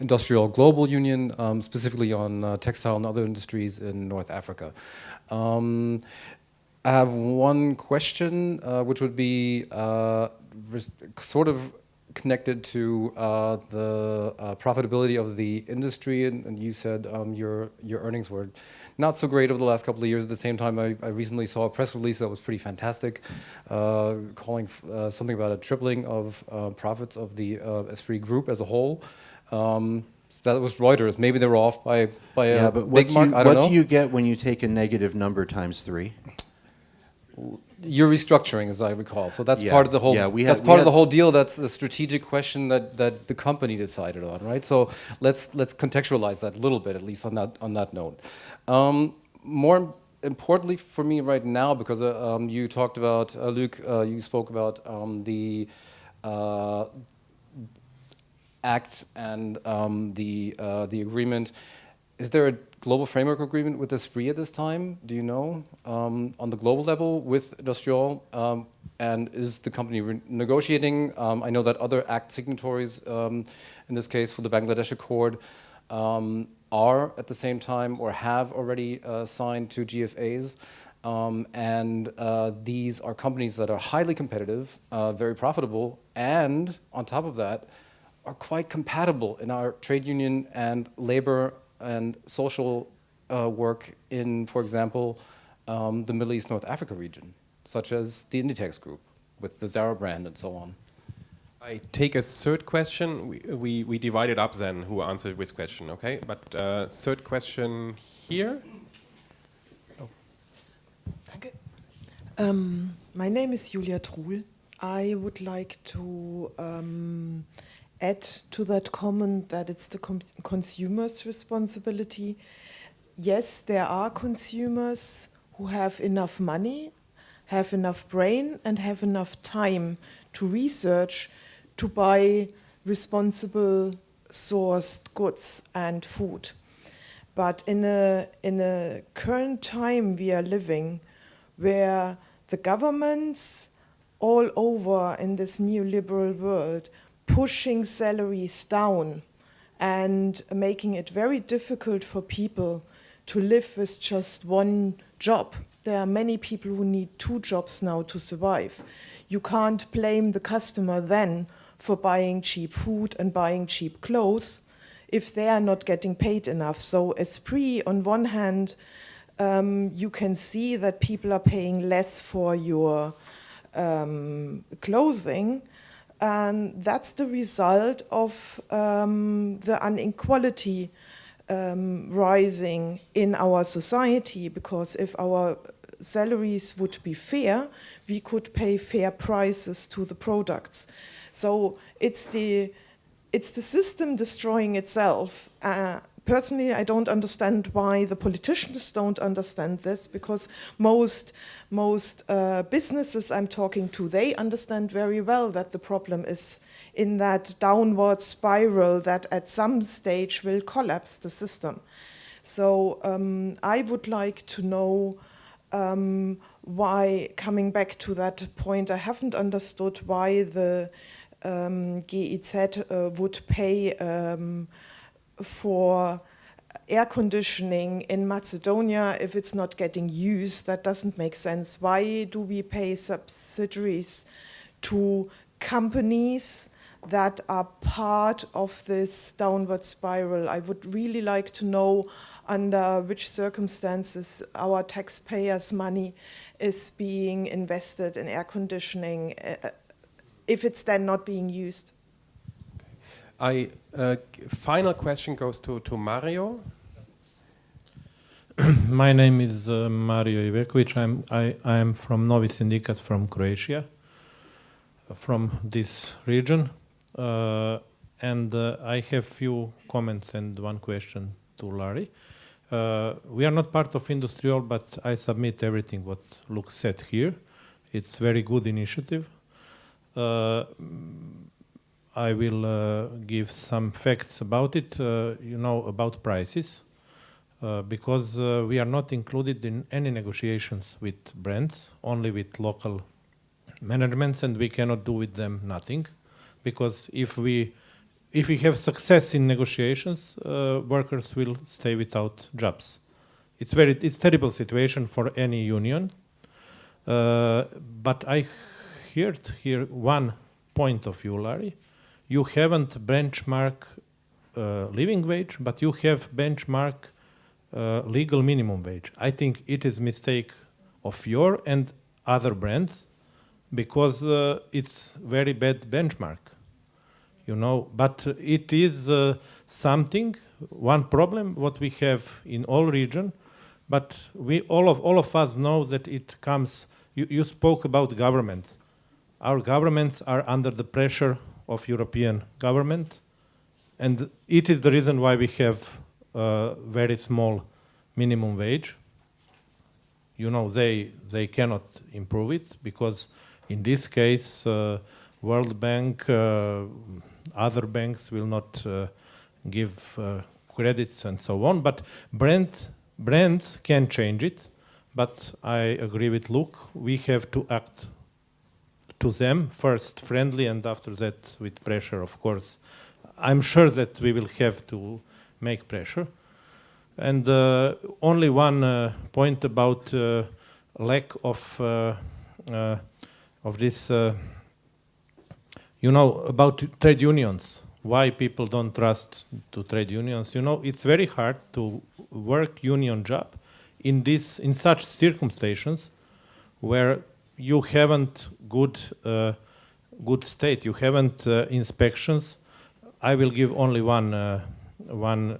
IndustriALL Global Union, um, specifically on uh, textile and other industries in North Africa. Um, I have one question, uh, which would be uh, sort of connected to uh, the uh, profitability of the industry, and, and you said um, your your earnings were not so great over the last couple of years. At the same time, I, I recently saw a press release that was pretty fantastic, uh, calling uh, something about a tripling of uh, profits of the uh, Esprit group as a whole. Um, so that was Reuters. Maybe they were off by by yeah, a but big what, do mark. you, I don't what know. do you get when you take a negative number times three? You're restructuring, as I recall. So that's Yeah, part of the whole. yeah, we that's had- we part of the whole deal. That's the strategic question that, that the company decided on, right? So let's let's contextualize that a little bit, at least on that on that note. Um, more importantly for me right now, because uh, um, you talked about uh, Luc, uh, you spoke about um, the. Uh, act and um, the uh, the agreement. Is there a global framework agreement with Esprit at this time? Do you know um, on the global level with IndustriALL? Um, and is the company negotiating? Um, I know that other act signatories, um, in this case for the Bangladesh Accord, um, are at the same time or have already uh, signed to GFAs. Um, and uh, these are companies that are highly competitive, uh, very profitable, and on top of that, are quite compatible in our trade union and labor and social uh, work in, for example, um, the Middle East North Africa region, such as the Inditex group with the Zara brand and so on. I take a third question. We, we, we divide it up then who answered which question, okay? But uh, third question here. Um, my name is Julia Truhl. I would like to um, add to that comment that it's the consumer's responsibility. Yes, there are consumers who have enough money have enough brain and have enough time to research to buy responsible sourced goods and food. But in a, in a current time we are living, where the governments all over in this neoliberal world pushing salaries down and making it very difficult for people to live with just one job. There are many people who need two jobs now to survive. You can't blame the customer then for buying cheap food and buying cheap clothes if they are not getting paid enough. So Esprit, on one hand, um, you can see that people are paying less for your um, clothing, and that's the result of um, the inequality um, rising in our society, because if our salaries would be fair, we could pay fair prices to the products. So it's the, it's the system destroying itself. Uh, personally, I don't understand why the politicians don't understand this, because most, most uh, businesses I'm talking to, they understand very well that the problem is in that downward spiral that at some stage will collapse the system. So um, I would like to know um, why, coming back to that point, I haven't understood why the um, GIZ uh, would pay um, for air conditioning in Macedonia if it's not getting used. That doesn't make sense. Why do we pay subsidies to companies that are part of this downward spiral? I would really like to know under which circumstances our taxpayers' money is being invested in air conditioning uh, if it's then not being used. I uh, final question goes to, to Mario. My name is uh, Mario Ivekovic. I'm I I am from Novi Sindikat from Croatia, from this region, uh, and uh, I have few comments and one question to Larry. Uh, we are not part of IndustriALL, but I submit everything what Luc said here. It's very good initiative. Uh, I will uh, give some facts about it, uh, you know, about prices, uh, because uh, we are not included in any negotiations with brands, only with local managements, and we cannot do with them nothing, because if we if we have success in negotiations, uh, workers will stay without jobs. It's very it's terrible situation for any union, uh, but I heard here one point of view, Larry you haven't benchmark uh, living wage, but you have benchmark uh, legal minimum wage. I think it is mistake of your and other brands because uh, it's very bad benchmark, you know. But it is uh, something, one problem what we have in all region, but we all of all of us know that it comes. You, you spoke about government. Our governments are under the pressure of European government. And it is the reason why we have a very small minimum wage. You know, they, they cannot improve it because in this case, uh, World Bank, uh, other banks will not uh, give uh, credits and so on. But brand, brands can change it. But I agree with Luc, we have to act to them, first friendly and after that with pressure, of course. I'm sure that we will have to make pressure. And uh, only one uh, point about uh, lack of uh, uh, of this, uh, you know, about trade unions. Why people don't trust to trade unions? You know, it's very hard to work union job in this in such circumstances where you haven't good uh, good state. You haven't uh, inspections. I will give only one uh, one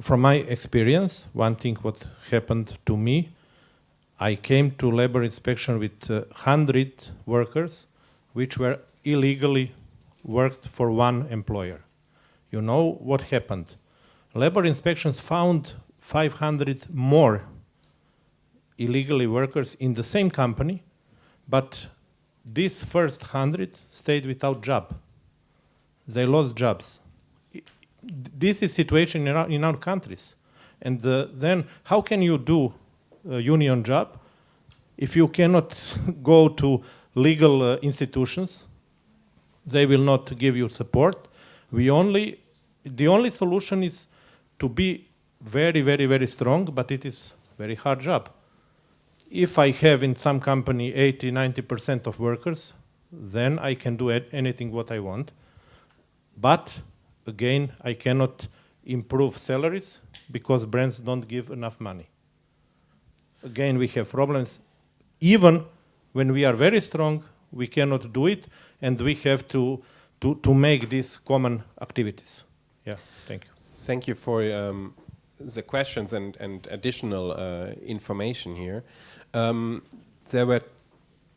from my experience. One thing what happened to me. I came to labor inspection with uh, hundred workers, which were illegally worked for one employer. You know what happened? Labor inspections found 500 more illegally workers in the same company, but these first hundred stayed without job. They lost jobs. This is situation in our, in our countries. And uh, then how can you do a union job if you cannot go to legal uh, institutions? They will not give you support. We only, the only solution is to be very, very, very strong, but it is very hard job. If I have in some company 80, 90% of workers, then I can do anything what I want. But again, I cannot improve salaries because brands don't give enough money. Again, we have problems. Even when we are very strong, we cannot do it, and we have to, to, to make these common activities. Yeah, thank you. Thank you for um, the questions and, and additional uh, information here. Um, there were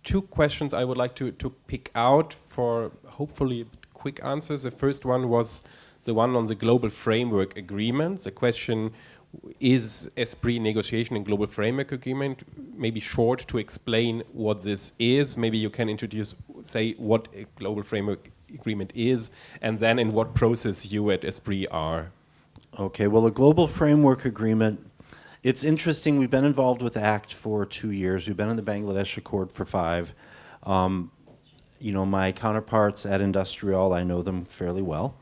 two questions I would like to, to pick out for hopefully quick answers. The first one was the one on the global framework agreement. The question is Esprit negotiation and global framework agreement maybe short to explain what this is? Maybe you can introduce, say, what a global framework agreement is, and then in what process you at Esprit are. Okay, well, a global framework agreement, it's interesting. We've been involved with ACT for two years. We've been in the Bangladesh Accord for five. Um, you know, my counterparts at IndustriALL, I know them fairly well.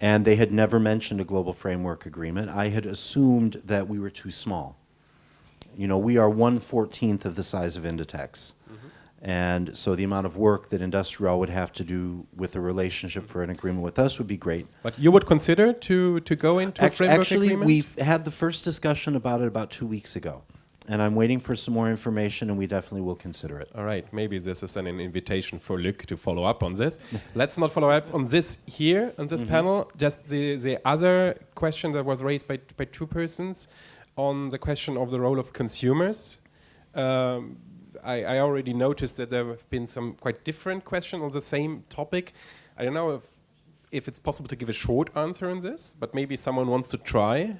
And they had never mentioned a global framework agreement. I had assumed that we were too small. You know, we are one fourteenth of the size of Inditex. And so the amount of work that IndustriALL would have to do with a relationship for an agreement with us would be great. But you would consider to, to go into a framework Actually, agreement? we've had the first discussion about it about two weeks ago. And I'm waiting for some more information, and we definitely will consider it. All right, maybe this is an invitation for Luc to follow up on this. Let's not follow up on this here, on this Mhm. panel. Just the, the other question that was raised by, by two persons on the question of the role of consumers. Um, I, I already noticed that there have been some quite different questions on the same topic. I don't know if, if it's possible to give a short answer on this, but maybe someone wants to try.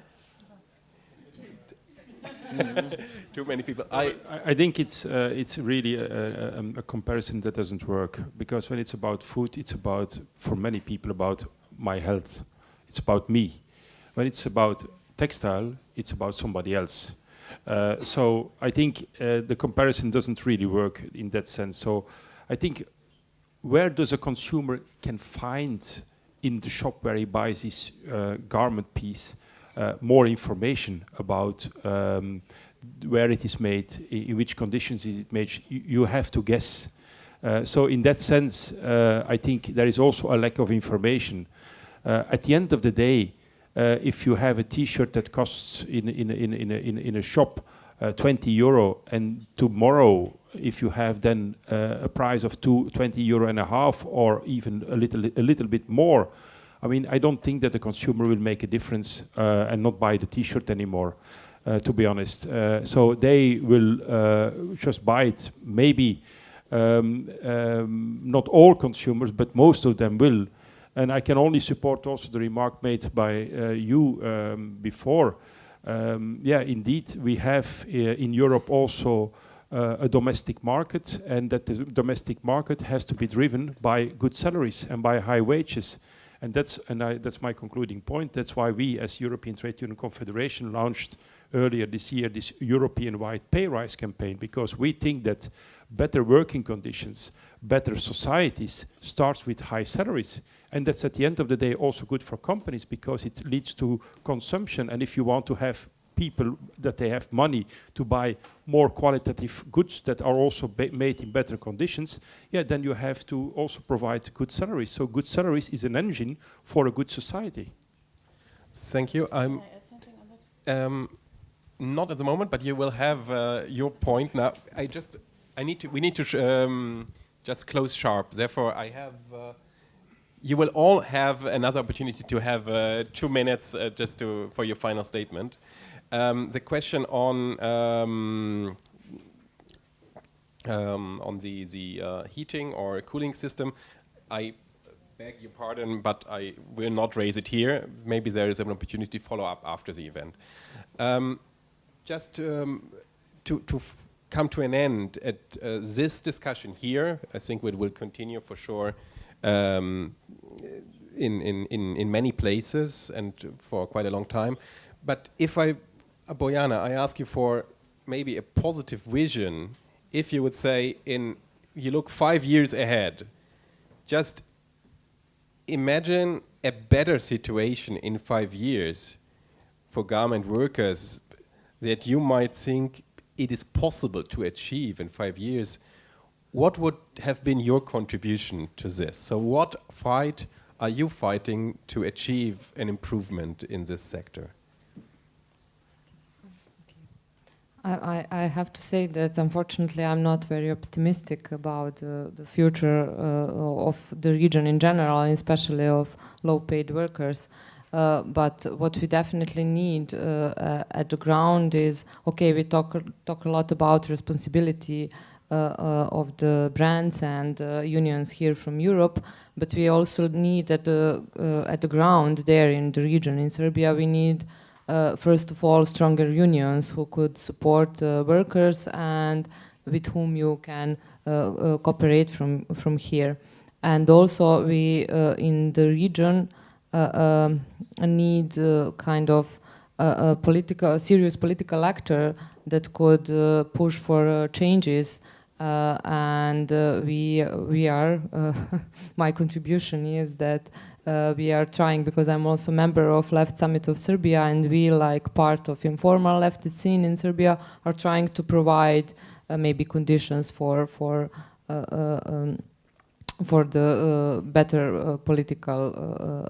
Too many people. I, I, think it's uh, it's really a, a, a comparison that doesn't work because when it's about food, it's about for many people about my health. It's about me. When it's about textile, it's about somebody else. Uh, so I think uh, the comparison doesn't really work in that sense. So I think where does a consumer can find in the shop where he buys this uh, garment piece uh, more information about um, where it is made, in which conditions is it made, you, have to guess. Uh, so in that sense, I think there is also a lack of information. At the end of the day, uh, if you have a T-shirt that costs in in in in a, in, in a shop uh, 20 euro, and tomorrow if you have then uh, a price of two, 20 euro and a half, or even a little a little bit more, I mean I don't think that the consumer will make a difference uh, and not buy the T-shirt anymore. Uh, to be honest, uh, so they will just buy it. Maybe um, um, not all consumers, but most of them will. And I can only support also the remark made by uh, you um, before. Um, yeah, indeed, we have uh, in Europe also uh, a domestic market, and that the domestic market has to be driven by good salaries and by high wages. And that's and I, that's my concluding point. That's why we, as European Trade Union Confederation, launched earlier this year this European-wide pay rise campaign because we think that better working conditions, better societies starts with high salaries. And that's at the end of the day also good for companies because it leads to consumption. And if you want to have people that they have money to buy more qualitative goods that are also made in better conditions, yeah, then you have to also provide good salaries. So good salaries is an engine for a good society. Thank you. I'm um, not at the moment, but you will have uh, your point now. I just, I need to, we need to sh- um, just close sharp. Therefore, I have. Uh, you will all have another opportunity to have uh, two minutes uh, just to for your final statement. Um, the question on um, um, on the the uh, heating or cooling system, I beg your pardon, but I will not raise it here. Maybe there is an opportunity to follow up after the event. Um, just um, to, to come to an end at uh, this discussion here, I think it will continue for sure um, in, in, in, in many places and for quite a long time. But if I, uh, Bojana, I ask you for maybe a positive vision, if you would say in, you look five years ahead, just imagine a better situation in five years for garment workers that you might think it is possible to achieve in five years, what would have been your contribution to this? So what fight are you fighting to achieve an improvement in this sector? I, I, have to say that unfortunately I'm not very optimistic about uh, the future uh, of the region in general, and especially of low-paid workers. Uh, but what we definitely need uh, at the ground is okay. We talk talk a lot about responsibility of the brands and unions here from Europe, but we also need at the at the ground there in the region in Serbia. We need uh, first of all, stronger unions who could support uh, workers and with whom you can uh, cooperate from, from here. And also we, in the region, um, need kind of a, political, a serious political actor that could uh, push for uh, changes. Uh, and we we are. my contribution is that uh, we are trying because I'm also a member of Left Summit of Serbia and we like part of informal leftist scene in Serbia are trying to provide uh, maybe conditions for for uh, uh um, for the uh, better uh, political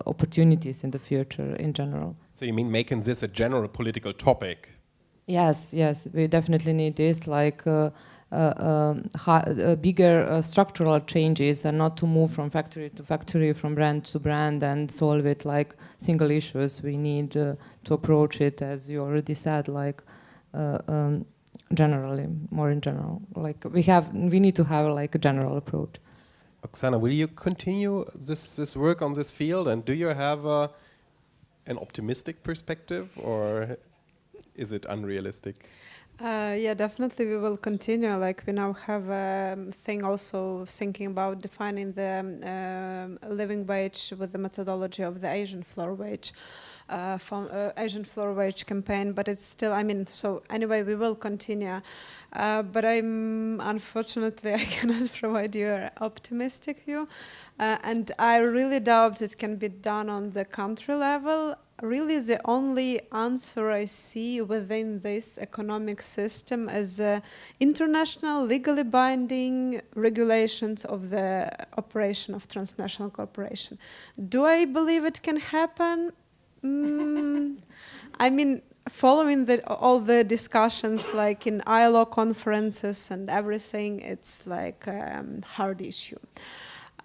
opportunities in the future in general. So you mean making this a general political topic? Yes, yes, we definitely need this like uh, uh, bigger uh, structural changes and not to move from factory to factory, from brand to brand and solve it like single issues. We need to approach it, as you already said, like um, generally, more in general. Like we have, we need to have like a general approach. Oksana, will you continue this this work on this field, and do you have uh, an optimistic perspective, or is it unrealistic? Uh, yeah, definitely we will continue. Like we now have a um, thing also thinking about defining the um, living wage with the methodology of the Asian floor wage. Uh, from uh, Asian floor wage campaign, but it's still, I mean, so anyway, we will continue. Uh, but I'm, unfortunately, I cannot provide you an optimistic view. Uh, and I really doubt it can be done on the country level really the only answer I see within this economic system is uh, international legally binding regulations of the operation of transnational corporation. Do I believe it can happen? Mm, I mean, following the, all the discussions like in ILO conferences and everything, it's like a um, hard issue.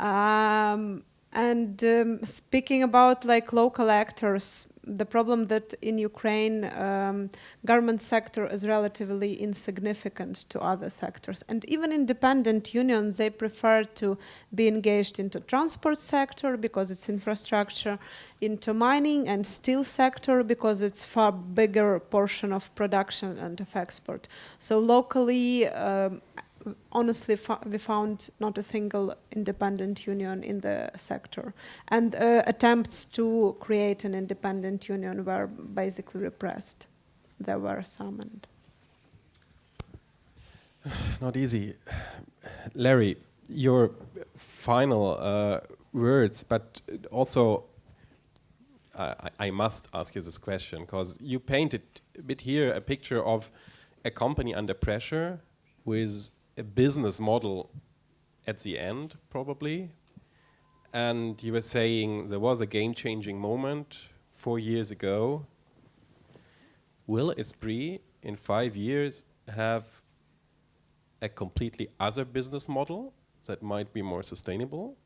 Um, and um, speaking about like local actors, the problem that in Ukraine um, government sector is relatively insignificant to other sectors. And even independent unions, they prefer to be engaged into transport sector because it's infrastructure, into mining and steel sector because it's far bigger portion of production and of export. So locally, um, honestly we found not a single independent union in the sector. And uh, attempts to create an independent union were basically repressed. There were summoned not easy. Larry your final uh, words but also I, I must ask you this question because you painted a bit here a picture of a company under pressure with a business model at the end, probably. And you were saying there was a game-changing moment four years ago. Will Esprit in five years have a completely other business model that might be more sustainable?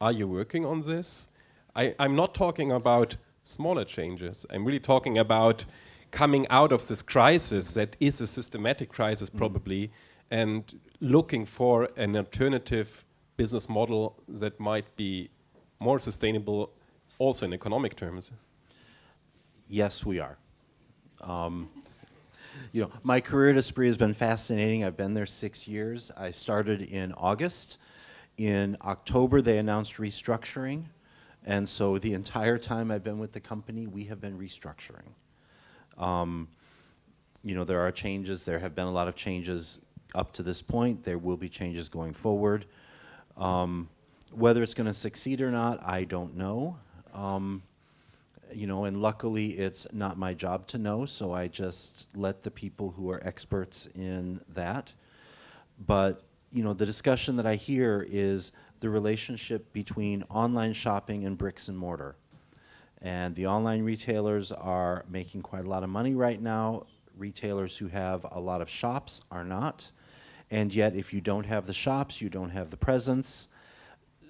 Are you working on this? I, am not talking about smaller changes. I'm really talking about coming out of this crisis that is a systematic crisis, mm. probably, and looking for an alternative business model that might be more sustainable also in economic terms? Yes, we are. Um, you know, my career at Esprit has been fascinating. I've been there six years. I started in August. In October, they announced restructuring. And so the entire time I've been with the company, we have been restructuring. Um, you know, there are changes. There have been a lot of changes up to this point. There will be changes going forward. Um, whether it's going to succeed or not, I don't know. Um, you know, and luckily it's not my job to know, so I just let the people who are experts in that. But, you know, the discussion that I hear is the relationship between online shopping and bricks and mortar. And the online retailers are making quite a lot of money right now. Retailers who have a lot of shops are not. And yet, if you don't have the shops, you don't have the presence.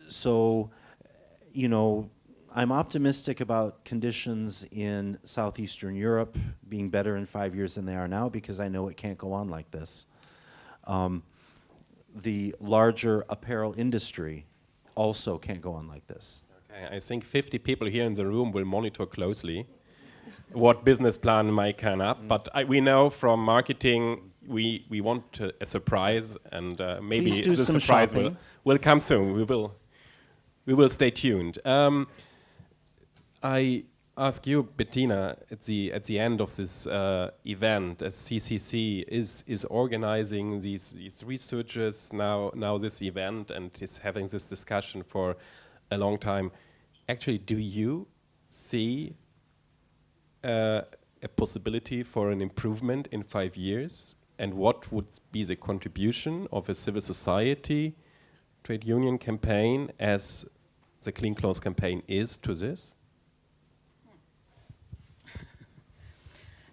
So, you know, I'm optimistic about conditions in Southeastern Europe being better in five years than they are now because I know it can't go on like this. Um, the larger apparel industry also can't go on like this. Okay, I think 50 people here in the room will monitor closely what business plan might come up, mm. but I, we know from marketing we we want a, a surprise, and uh, maybe the surprise will, will come soon. We will we will stay tuned. Um, I ask you, Bettina, at the at the end of this uh, event, as CCC is is organizing these these researchers now now this event and is having this discussion for a long time. Actually, do you see uh, a possibility for an improvement in five years? And what would be the contribution of a civil society trade union campaign as the Clean Clothes campaign is to this?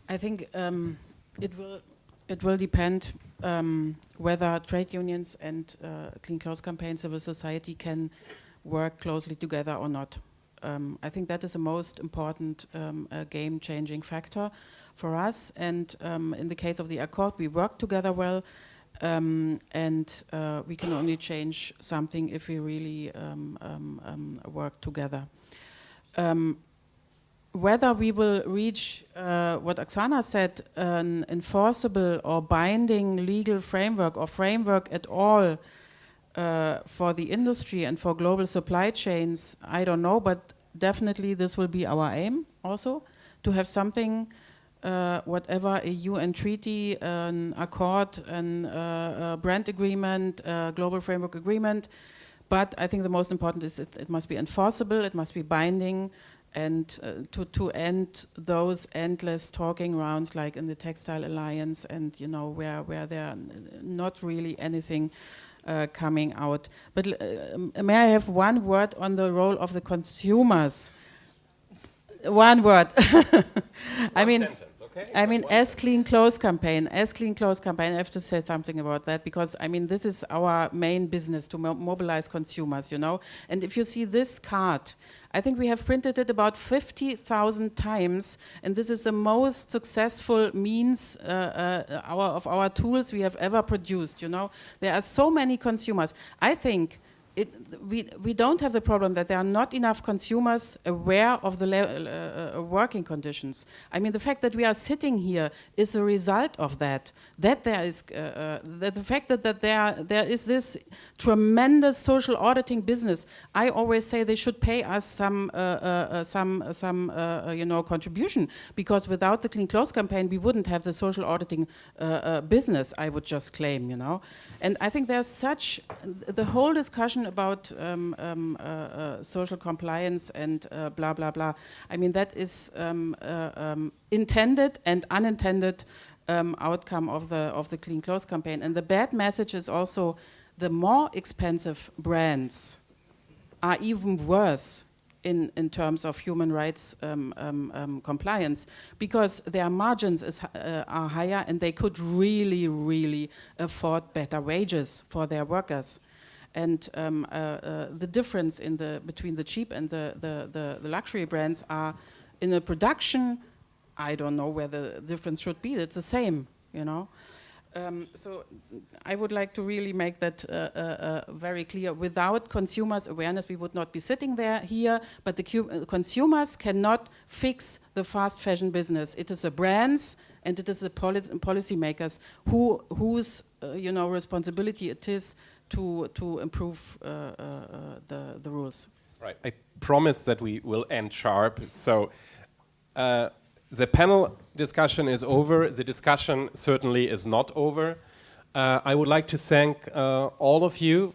I think um, it will it will depend um, whether trade unions and uh, Clean Clothes Campaign, civil society can work closely together or not. Um, I think that is the most important um, uh, game-changing factor for us. And um, in the case of the Accord, we work together well, um, and uh, we can only change something if we really work together whether we will reach uh, what Oksana said, an enforceable or binding legal framework or framework at all uh, for the industry and for global supply chains, I don't know, but definitely this will be our aim also, to have something, uh, whatever a UN treaty, an accord, an uh, brand agreement, global framework agreement, but I think the most important is it, it must be enforceable, it must be binding, and uh, to, to end those endless talking rounds like in the Textile Alliance and, you know, where, where there are not really anything uh, coming out. But uh, may I have one word on the role of the consumers? One word. I mean, sentence, okay? I mean, as Clean Clothes campaign, as Clean Clothes campaign, I have to say something about that because I mean, this is our main business to mo mobilize consumers, you know. And if you see this card, I think we have printed it about 50,000 times, and this is the most successful means uh, uh, our, of our tools we have ever produced, you know. There are so many consumers. I think it, we, we don't have the problem that there are not enough consumers aware of the uh, uh, working conditions. I mean, the fact that we are sitting here is a result of that. That there is, uh, uh, that the fact that, that there, there is this tremendous social auditing business. I always say they should pay us some, uh, some, some you know, contribution because without the Clean Clothes campaign, we wouldn't have the social auditing business, I would just claim, you know. And I think there's such, the whole discussion about um, um, uh, uh, social compliance and uh, blah, blah, blah. I mean, that is um, uh, um, intended and unintended um, outcome of the, of the Clean Clothes campaign. And the bad message is also the more expensive brands are even worse in, in terms of human rights um, um, um, compliance because their margins is, uh, are higher and they could really, really afford better wages for their workers. And um, uh, uh, the difference in the, between the cheap and the, the, the, the luxury brands are in the production, I don't know where the difference should be, it's the same, you know. Um, so I would like to really make that uh, uh, uh, very clear. Without consumers' awareness, we would not be sitting there here. But the consumers cannot fix the fast fashion business. It is the brands and it is the poli policymakers who whose uh, you know responsibility it is to to improve uh, the the rules. Right. I promise that we will end sharp. So the panel discussion is over. The discussion certainly is not over. Uh, I would like to thank uh, all of you,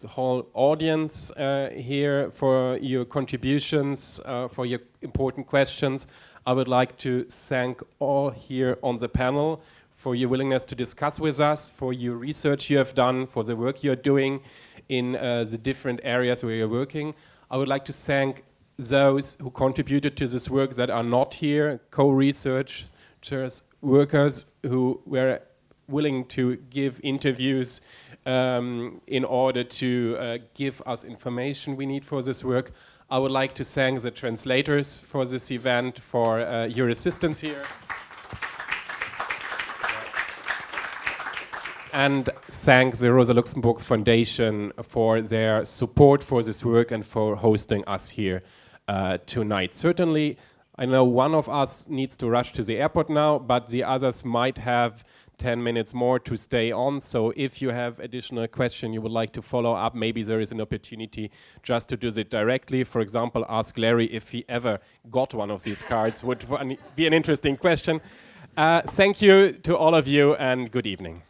the whole audience uh, here for your contributions, uh, for your important questions. I would like to thank all here on the panel for your willingness to discuss with us, for your research you have done, for the work you're doing in uh, the different areas where you're working. I would like to thank those who contributed to this work that are not here, co-researchers, workers who were willing to give interviews um, in order to uh, give us information we need for this work. I would like to thank the translators for this event, for uh, your assistance here. And thank the Rosa Luxemburg Foundation for their support for this work and for hosting us here uh, tonight. Certainly, I know one of us needs to rush to the airport now, but the others might have 10 minutes more to stay on. So if you have additional question you would like to follow up, maybe there is an opportunity just to do it directly. For example, ask Larry if he ever got one of these cards, would be an interesting question. Uh, thank you to all of you and good evening.